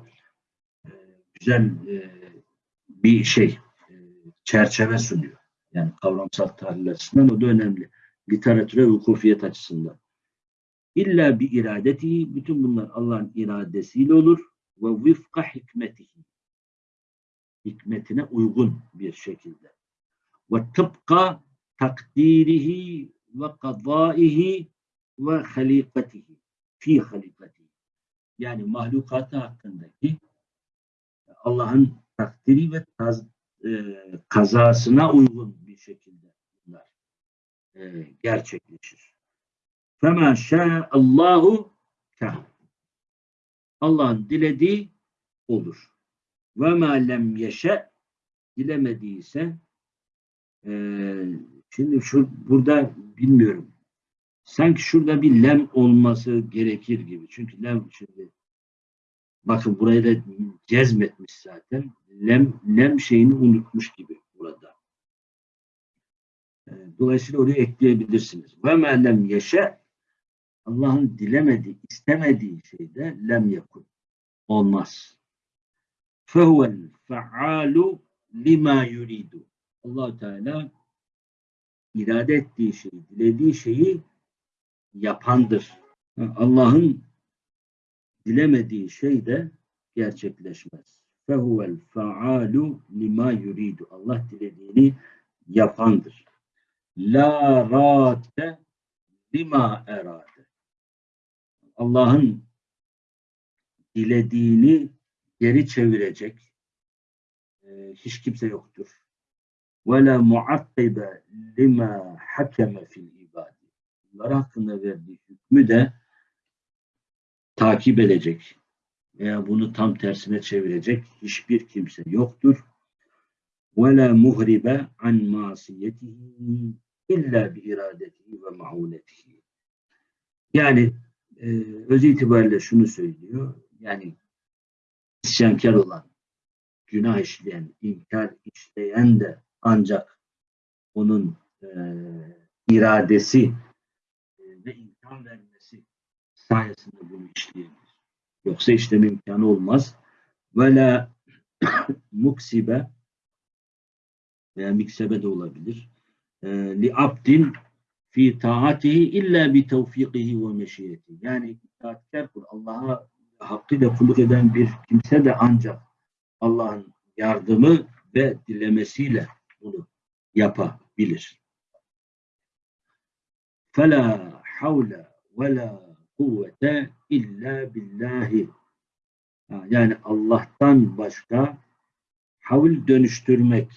e, güzel e, bir şey e, çerçeve sunuyor. Yani kavramsal tahlil açısından o da önemli. Literatüre hukufiyet açısından. İlla bir iradeti, bütün bunlar Allah'ın iradesiyle olur ve vifka hikmetihi. Hikmetine uygun bir şekilde. Ve tıpka takdirihi ve kadaihi ve halikatihi fi halikatihi yani mahlukatı hakkındaki Allah'ın takdiri ve taz, e, kazasına uygun bir şekilde bunlar e, gerçekleşir. Fema Allahu kah. Allah'ın dilediği olur. Ve ma lem dilemediyse e, Şimdi şu burada bilmiyorum. Sanki şurada bir lem olması gerekir gibi. Çünkü lem şimdi bakın burayı da cezmetmiş zaten. Lem, lem şeyini unutmuş gibi burada. Ee, dolayısıyla oraya ekleyebilirsiniz. Ve me lem yeşe Allah'ın dilemediği, istemediği şeyde lem yakun. Olmaz. Fehuvel fealu lima yuridu. allah Teala irade ettiği şeyi, dilediği şeyi yapandır. Allah'ın dilemediği şey de gerçekleşmez. Fehuvel faalu lima yuridu. Allah dilediğini yapandır. La rate lima erade. Allah'ın dilediğini geri çevirecek e, hiç kimse yoktur. Ve la muakkibe lima hakeme fil ibadi. Bunlar hakkında verdiği hükmü de takip edecek veya bunu tam tersine çevirecek hiçbir kimse yoktur. Ve la muhribe an masiyetihi illa bi iradetihi ve maunetihi. Yani e, öz itibariyle şunu söylüyor. Yani isyankar olan, günah işleyen, inkar işleyen de ancak onun e, iradesi e, ve imkan vermesi sayesinde bunu işleyebilir. Yoksa işleme imkanı olmaz. Ve la muksibe veya miksebe de olabilir. E, li abdin fi taatihi illa bi tevfikihi ve meşiyeti. Yani itaatkar kul Allah'a hakkıyla kulluk eden bir kimse de ancak Allah'ın yardımı ve dilemesiyle bunu yapabilir. Fela havle ve la kuvvete illa billahi. Yani Allah'tan başka havl dönüştürmek,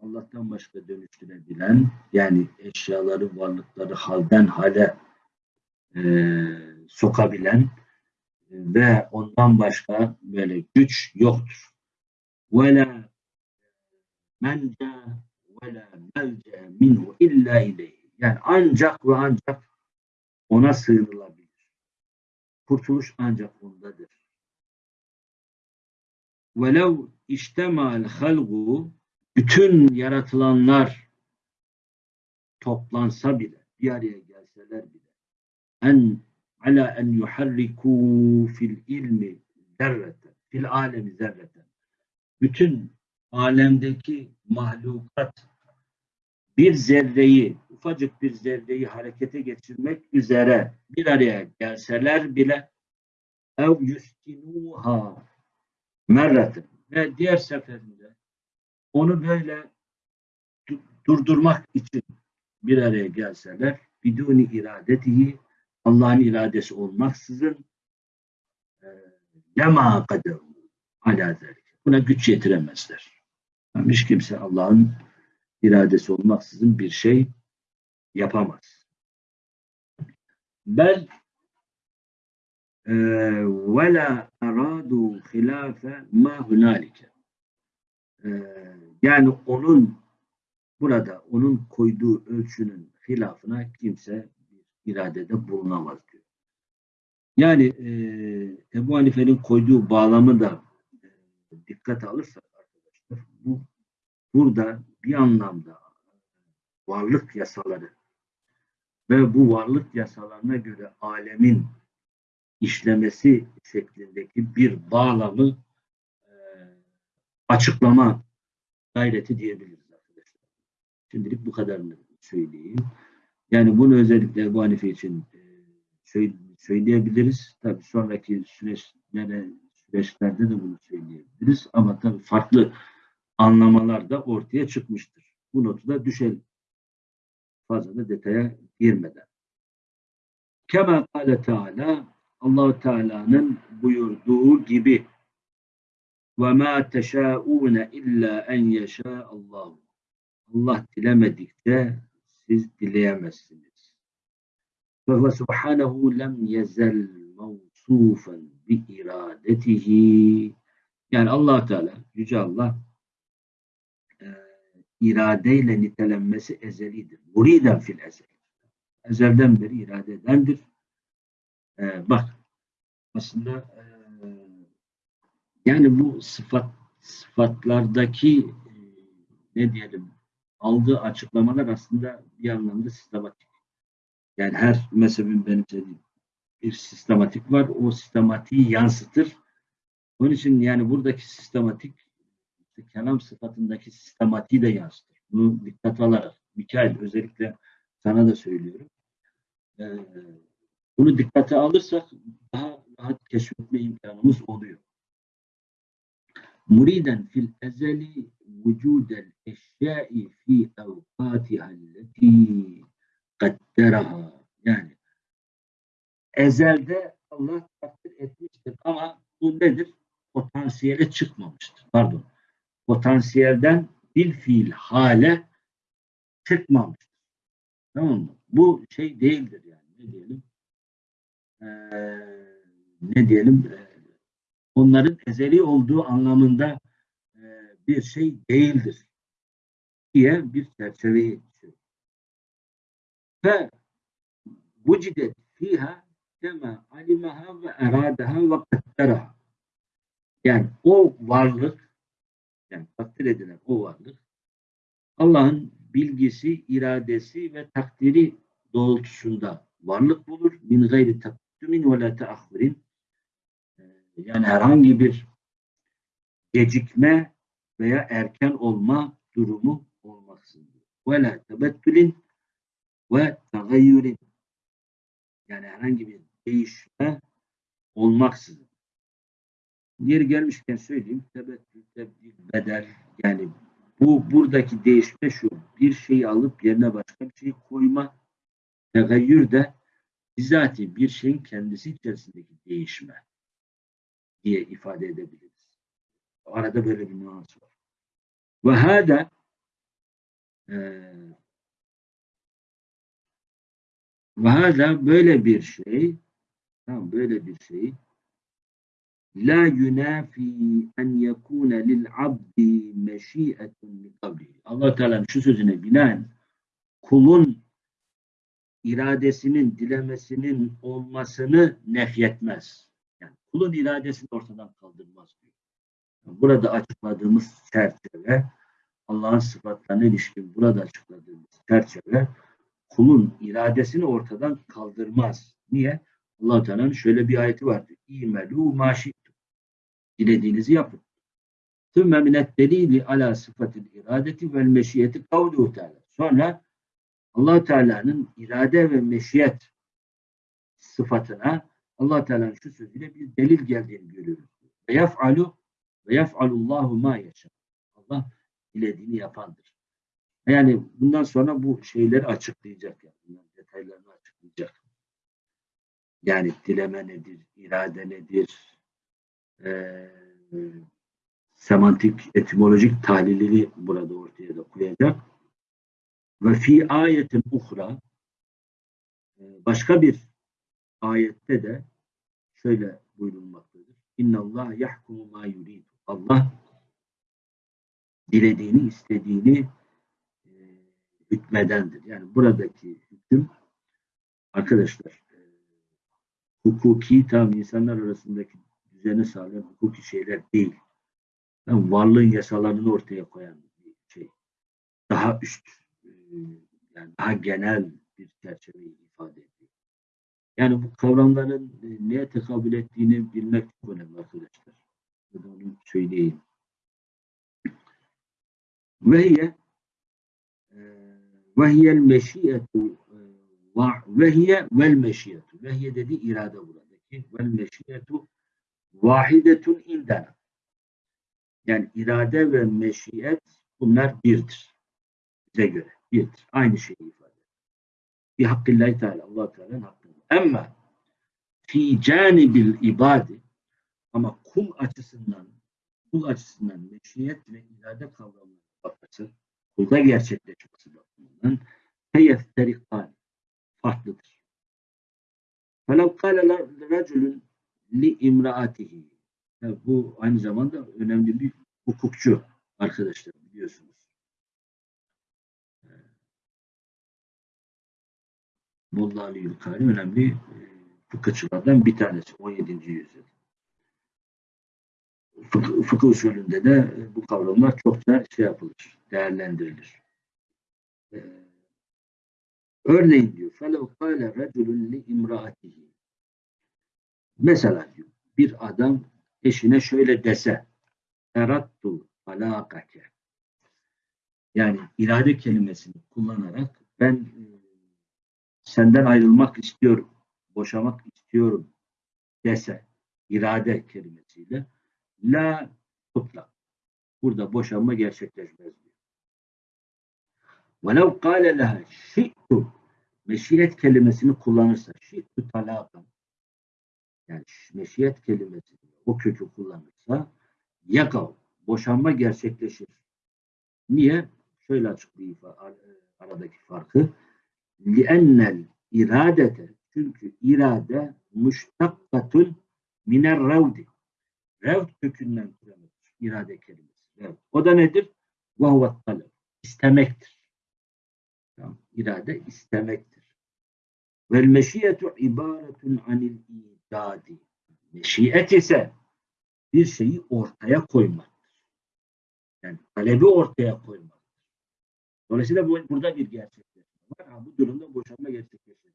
Allah'tan başka dönüştürebilen, yani eşyaları, varlıkları halden hale e, sokabilen e, ve ondan başka böyle güç yoktur. Ve la melca ve la melce minhu illa ileyhi. Yani ancak ve ancak ona sığınılabilir. Kurtuluş ancak ondadır. Velev iştemal halgu bütün yaratılanlar toplansa bile, bir araya gelseler bile en ala en yuharriku fil ilmi zerreten, fil alemi zerreten. Bütün alemdeki mahlukat bir zerreyi, ufacık bir zerreyi harekete geçirmek üzere bir araya gelseler bile ev yuskinuha merratin ve diğer seferinde onu böyle du- durdurmak için bir araya gelseler biduni iradetihi Allah'ın iradesi olmaksızın lema kaderu ala zelik. Buna güç yetiremezler. Hiç kimse Allah'ın iradesi olmaksızın bir şey yapamaz. Bel e, ve la aradu hilafe ma hunalike. E, yani onun burada onun koyduğu ölçünün hilafına kimse iradede bulunamaz diyor. Yani e, Ebu Hanife'nin koyduğu bağlamı da e, dikkate alırsak burada bir anlamda varlık yasaları ve bu varlık yasalarına göre alemin işlemesi şeklindeki bir bağlamı e, açıklama gayreti diyebiliriz arkadaşlar. Şimdilik bu kadarını söyleyeyim. Yani bunu özellikle Ebu Hanife için e, söyle- söyleyebiliriz. Tabii sonraki süreçlere, süreçlerde de bunu söyleyebiliriz. Ama tabii farklı anlamalar da ortaya çıkmıştır. Bu notu da düşelim. Fazla da detaya girmeden. Kema kâle Teala allah Teala'nın buyurduğu gibi ve mâ teşâûne illâ en yeşâ Allah. Allah dilemedikçe siz dileyemezsiniz. Ve huve subhanehu lem yezel mevsûfen bi iradetihi. Yani allah Teala, Yüce Allah iradeyle nitelenmesi ezelidir. Muriden fil ezel. Ezelden beri irade edendir. E, bak aslında e, yani bu sıfat sıfatlardaki e, ne diyelim aldığı açıklamalar aslında bir anlamda sistematik. Yani her mezhebin benimsediği bir sistematik var. O sistematiği yansıtır. Onun için yani buradaki sistematik işte kelam sıfatındaki sistematiği de yansıtır. Bunu dikkate alarak. Mikail özellikle sana da söylüyorum. Ee, bunu dikkate alırsak daha rahat keşfetme imkanımız oluyor. Muriden fil ezeli vücudel eşyai fi evkatiha alleti kadderaha yani ezelde Allah takdir etmiştir ama bu nedir? Potansiyele çıkmamıştır. Pardon. Potansiyelden bir fiil hale çıkmamıştır. Tamam mı? Bu şey değildir yani. Ne diyelim? Ee, ne diyelim? Ee, onların ezeli olduğu anlamında e, bir şey değildir diye bir çerçeveyi çiziyor. Ve vücidet fiha kema alimaha ve eradaha ve kadderaha. Yani o varlık yani takdir edilen o varlık Allah'ın bilgisi, iradesi ve takdiri doğrultusunda varlık bulur. Min gayri takdümin ve la teahhurin. Ee, Yani herhangi bir gecikme veya erken olma durumu olmaksızın. Ve la tebettülin ve tagayyürin. Yani herhangi bir değişme olmaksızın. Yeri gelmişken söyleyeyim. Tebettül, tebdil, bedel yani bu buradaki değişme şu. Bir şeyi alıp yerine başka bir şey koyma. Tegayyür de bizatihi bir şeyin kendisi içerisindeki değişme diye ifade edebiliriz. Arada böyle bir nüans var. Ve hâdâ ve hâdâ böyle bir şey tamam böyle bir şey la yunafi en yekune lil abdi meşi'etun min kablihi. Allah Teala'nın şu sözüne binaen kulun iradesinin, dilemesinin olmasını nefyetmez. Yani kulun iradesini ortadan kaldırmaz diyor. Burada açıkladığımız çerçeve Allah'ın sıfatlarına ilişkin burada açıkladığımız çerçeve kulun iradesini ortadan kaldırmaz. Niye? allah Teala'nın şöyle bir ayeti vardır. İmelû maşittum. Dilediğinizi yapın. Tümme minet delili ala sıfatil iradeti vel meşiyeti kavluhu Teala. Sonra allah Teala'nın irade ve meşiyet sıfatına allah Teala'nın şu sözüyle bir delil geldiğini görüyoruz. Ve yef'alu ve yef'alullahu ma yaşa. Allah dilediğini yapandır. Yani bundan sonra bu şeyleri açıklayacak. Yani. Bunların detaylarını açıklayacak. Yani dileme nedir, irade nedir, semantik, etimolojik tahlilini burada ortaya da koyacak. Ve fi ayetin uhra başka bir ayette de şöyle buyurulmaktadır. İnna Allah yahkumu ma yurid. Allah dilediğini, istediğini e, hükmedendir. Yani buradaki hüküm arkadaşlar e, hukuki tam insanlar arasındaki düzeni sağlayan hukuki şeyler değil. Yani varlığın yasalarını ortaya koyan bir şey. Daha üst e, yani daha genel bir çerçeveyi ifade ediyor. Yani bu kavramların e, neye tekabül ettiğini bilmek çok önemli arkadaşlar. Da onu söyleyeyim. Ve hiye ve hiyel meşiyetu ve hiye vel meşiyetu. Ve hiye dedi irade buradaki. Vel meşiyetu vahidetun indena. Yani irade ve meşiyet bunlar birdir. Bize göre birdir. Aynı şeyi ifade eder. Bir hakkillahi teala. allah Teala'nın hakkında. Ama fi canibil ibadi ama kul açısından kul açısından meşiyet ve irade kavramına bakması kulda gerçekleşmesi bakımından feyefterikan farklıdır. فَلَوْ قَالَ رَجُلٌ لِاِمْرَاتِهِ Bu aynı zamanda önemli bir hukukçu arkadaşlar biliyorsunuz. Molla Ali Yülkari önemli e, fıkıhçılardan bir tanesi 17. yüzyıl. Fıkıh, fıkıh usulünde de e, bu kavramlar çokça şey yapılır, değerlendirilir. Ee, örneğin diyor فَلَوْ قَالَ رَجُلٌ لِاِمْرَاتِهِ Mesela diyor, bir adam eşine şöyle dese erattu alakake yani irade kelimesini kullanarak ben e, senden ayrılmak istiyorum, boşamak istiyorum dese irade kelimesiyle la tutla. Burada boşanma gerçekleşmez diyor. Velev kâle leha şi'tu meşiret kelimesini kullanırsa şi'tu talakan yani meşiyet kelimesini o kökü kullanırsa yakav boşanma gerçekleşir. Niye? Şöyle açıklayayım fa- aradaki farkı. لِأَنَّ iradete çünkü irade müştakkatun miner revdi. Revd kökünden türemedir. İrade kelimesi. Revd. O da nedir? وَهُوَ talep. İstemektir. Tamam. İrade istemektir. Vel meşiyetu ibaretun anil idadi. Meşiyet ise bir şeyi ortaya koymaktır. Yani talebi ortaya koymaktır. Dolayısıyla bu, burada bir gerçekleşme var. Ha, bu durumda boşanma gerçekleşir.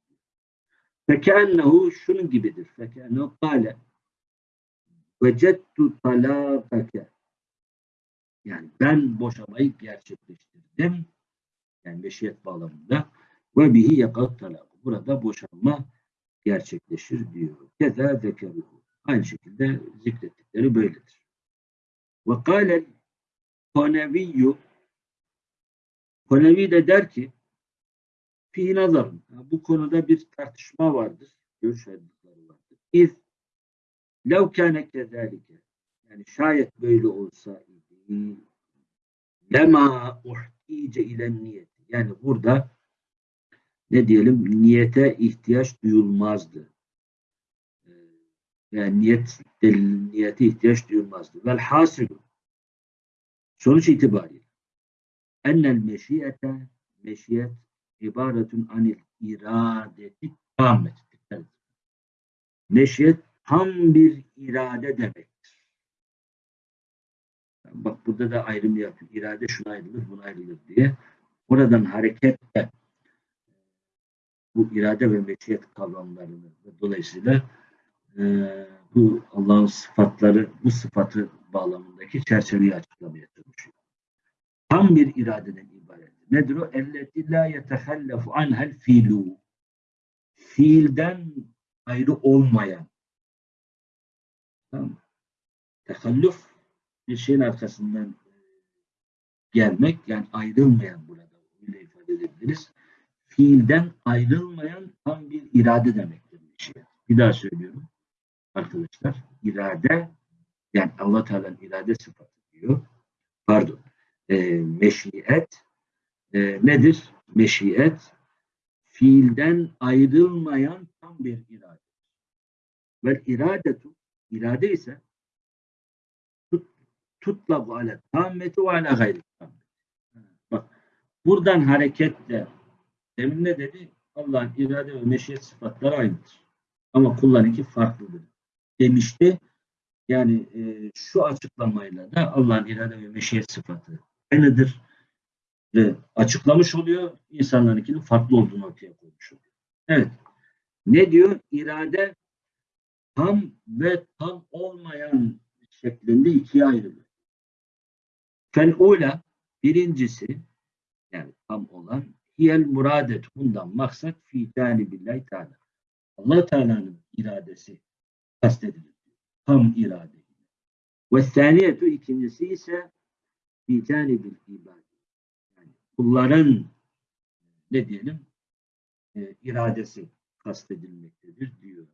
Fekennehu şunun gibidir. Fekennehu kâle vecettu talâkake yani ben boşamayı gerçekleştirdim. Yani meşiyet bağlamında ve bihi yakat talak. Burada boşanma gerçekleşir diyor. Keza zekeruhu. Aynı şekilde zikrettikleri böyledir. Ve kâlel koneviyyü Konevi de der ki fi nazarın. Bu konuda bir tartışma vardır. Görüş ayrılıkları vardır. İz lev kâne kezâlike yani şayet böyle olsa lema uhtice ile niyet. Yani burada ne diyelim niyete ihtiyaç duyulmazdı. Ee, Yani niyet niyete ihtiyaç duyulmazdı. Vel hasilu sonuç itibariyle ennel meşiyete meşiyet ibaretun anil iradeti edin. Meşiyet tam bir irade demektir. Bak burada da ayrım yapıyor. İrade şuna ayrılır, buna ayrılır diye. Oradan hareketle bu irade ve meşiyet kavramlarını ve dolayısıyla e, bu Allah'ın sıfatları, bu sıfatı bağlamındaki çerçeveyi açıklamaya çalışıyor. Tam bir iradeden ibaret. Nedir o? Elleti la yetehallefu anhel fiilu. Fiilden ayrı olmayan. Tamam mı? Bir şeyin arkasından gelmek yani ayrılmayan burada öyle ifade edebiliriz. Fiilden ayrılmayan tam bir irade demektir şey. Bir daha söylüyorum arkadaşlar. İrade yani Allah Teala'nın irade sıfatı diyor. Pardon. E, meşiyet e, nedir? Meşiyet fiilden ayrılmayan tam bir irade. Ve iradetu irade ise tutlabu ale tammeti ve ala gayri. Bak buradan hareketle demin ne dedi? Allah'ın irade ve meşiyet sıfatları aynıdır. Ama kullarınki farklıdır. Demişti. Yani e, şu açıklamayla da Allah'ın irade ve meşiyet sıfatı aynıdır. Ve açıklamış oluyor. İnsanlarınkinin farklı olduğunu ortaya koymuş oluyor. Evet. Ne diyor? İrade tam ve tam olmayan şeklinde ikiye ayrılır. Fel'ula birincisi yani tam olan hiyel muradet bundan maksat fi billahi teala. Allah Teala'nın iradesi kastedilir. Tam irade. Ve saniyetu ikincisi ise fi bil ibad. Yani kulların ne diyelim e, iradesi kastedilmektedir diyor.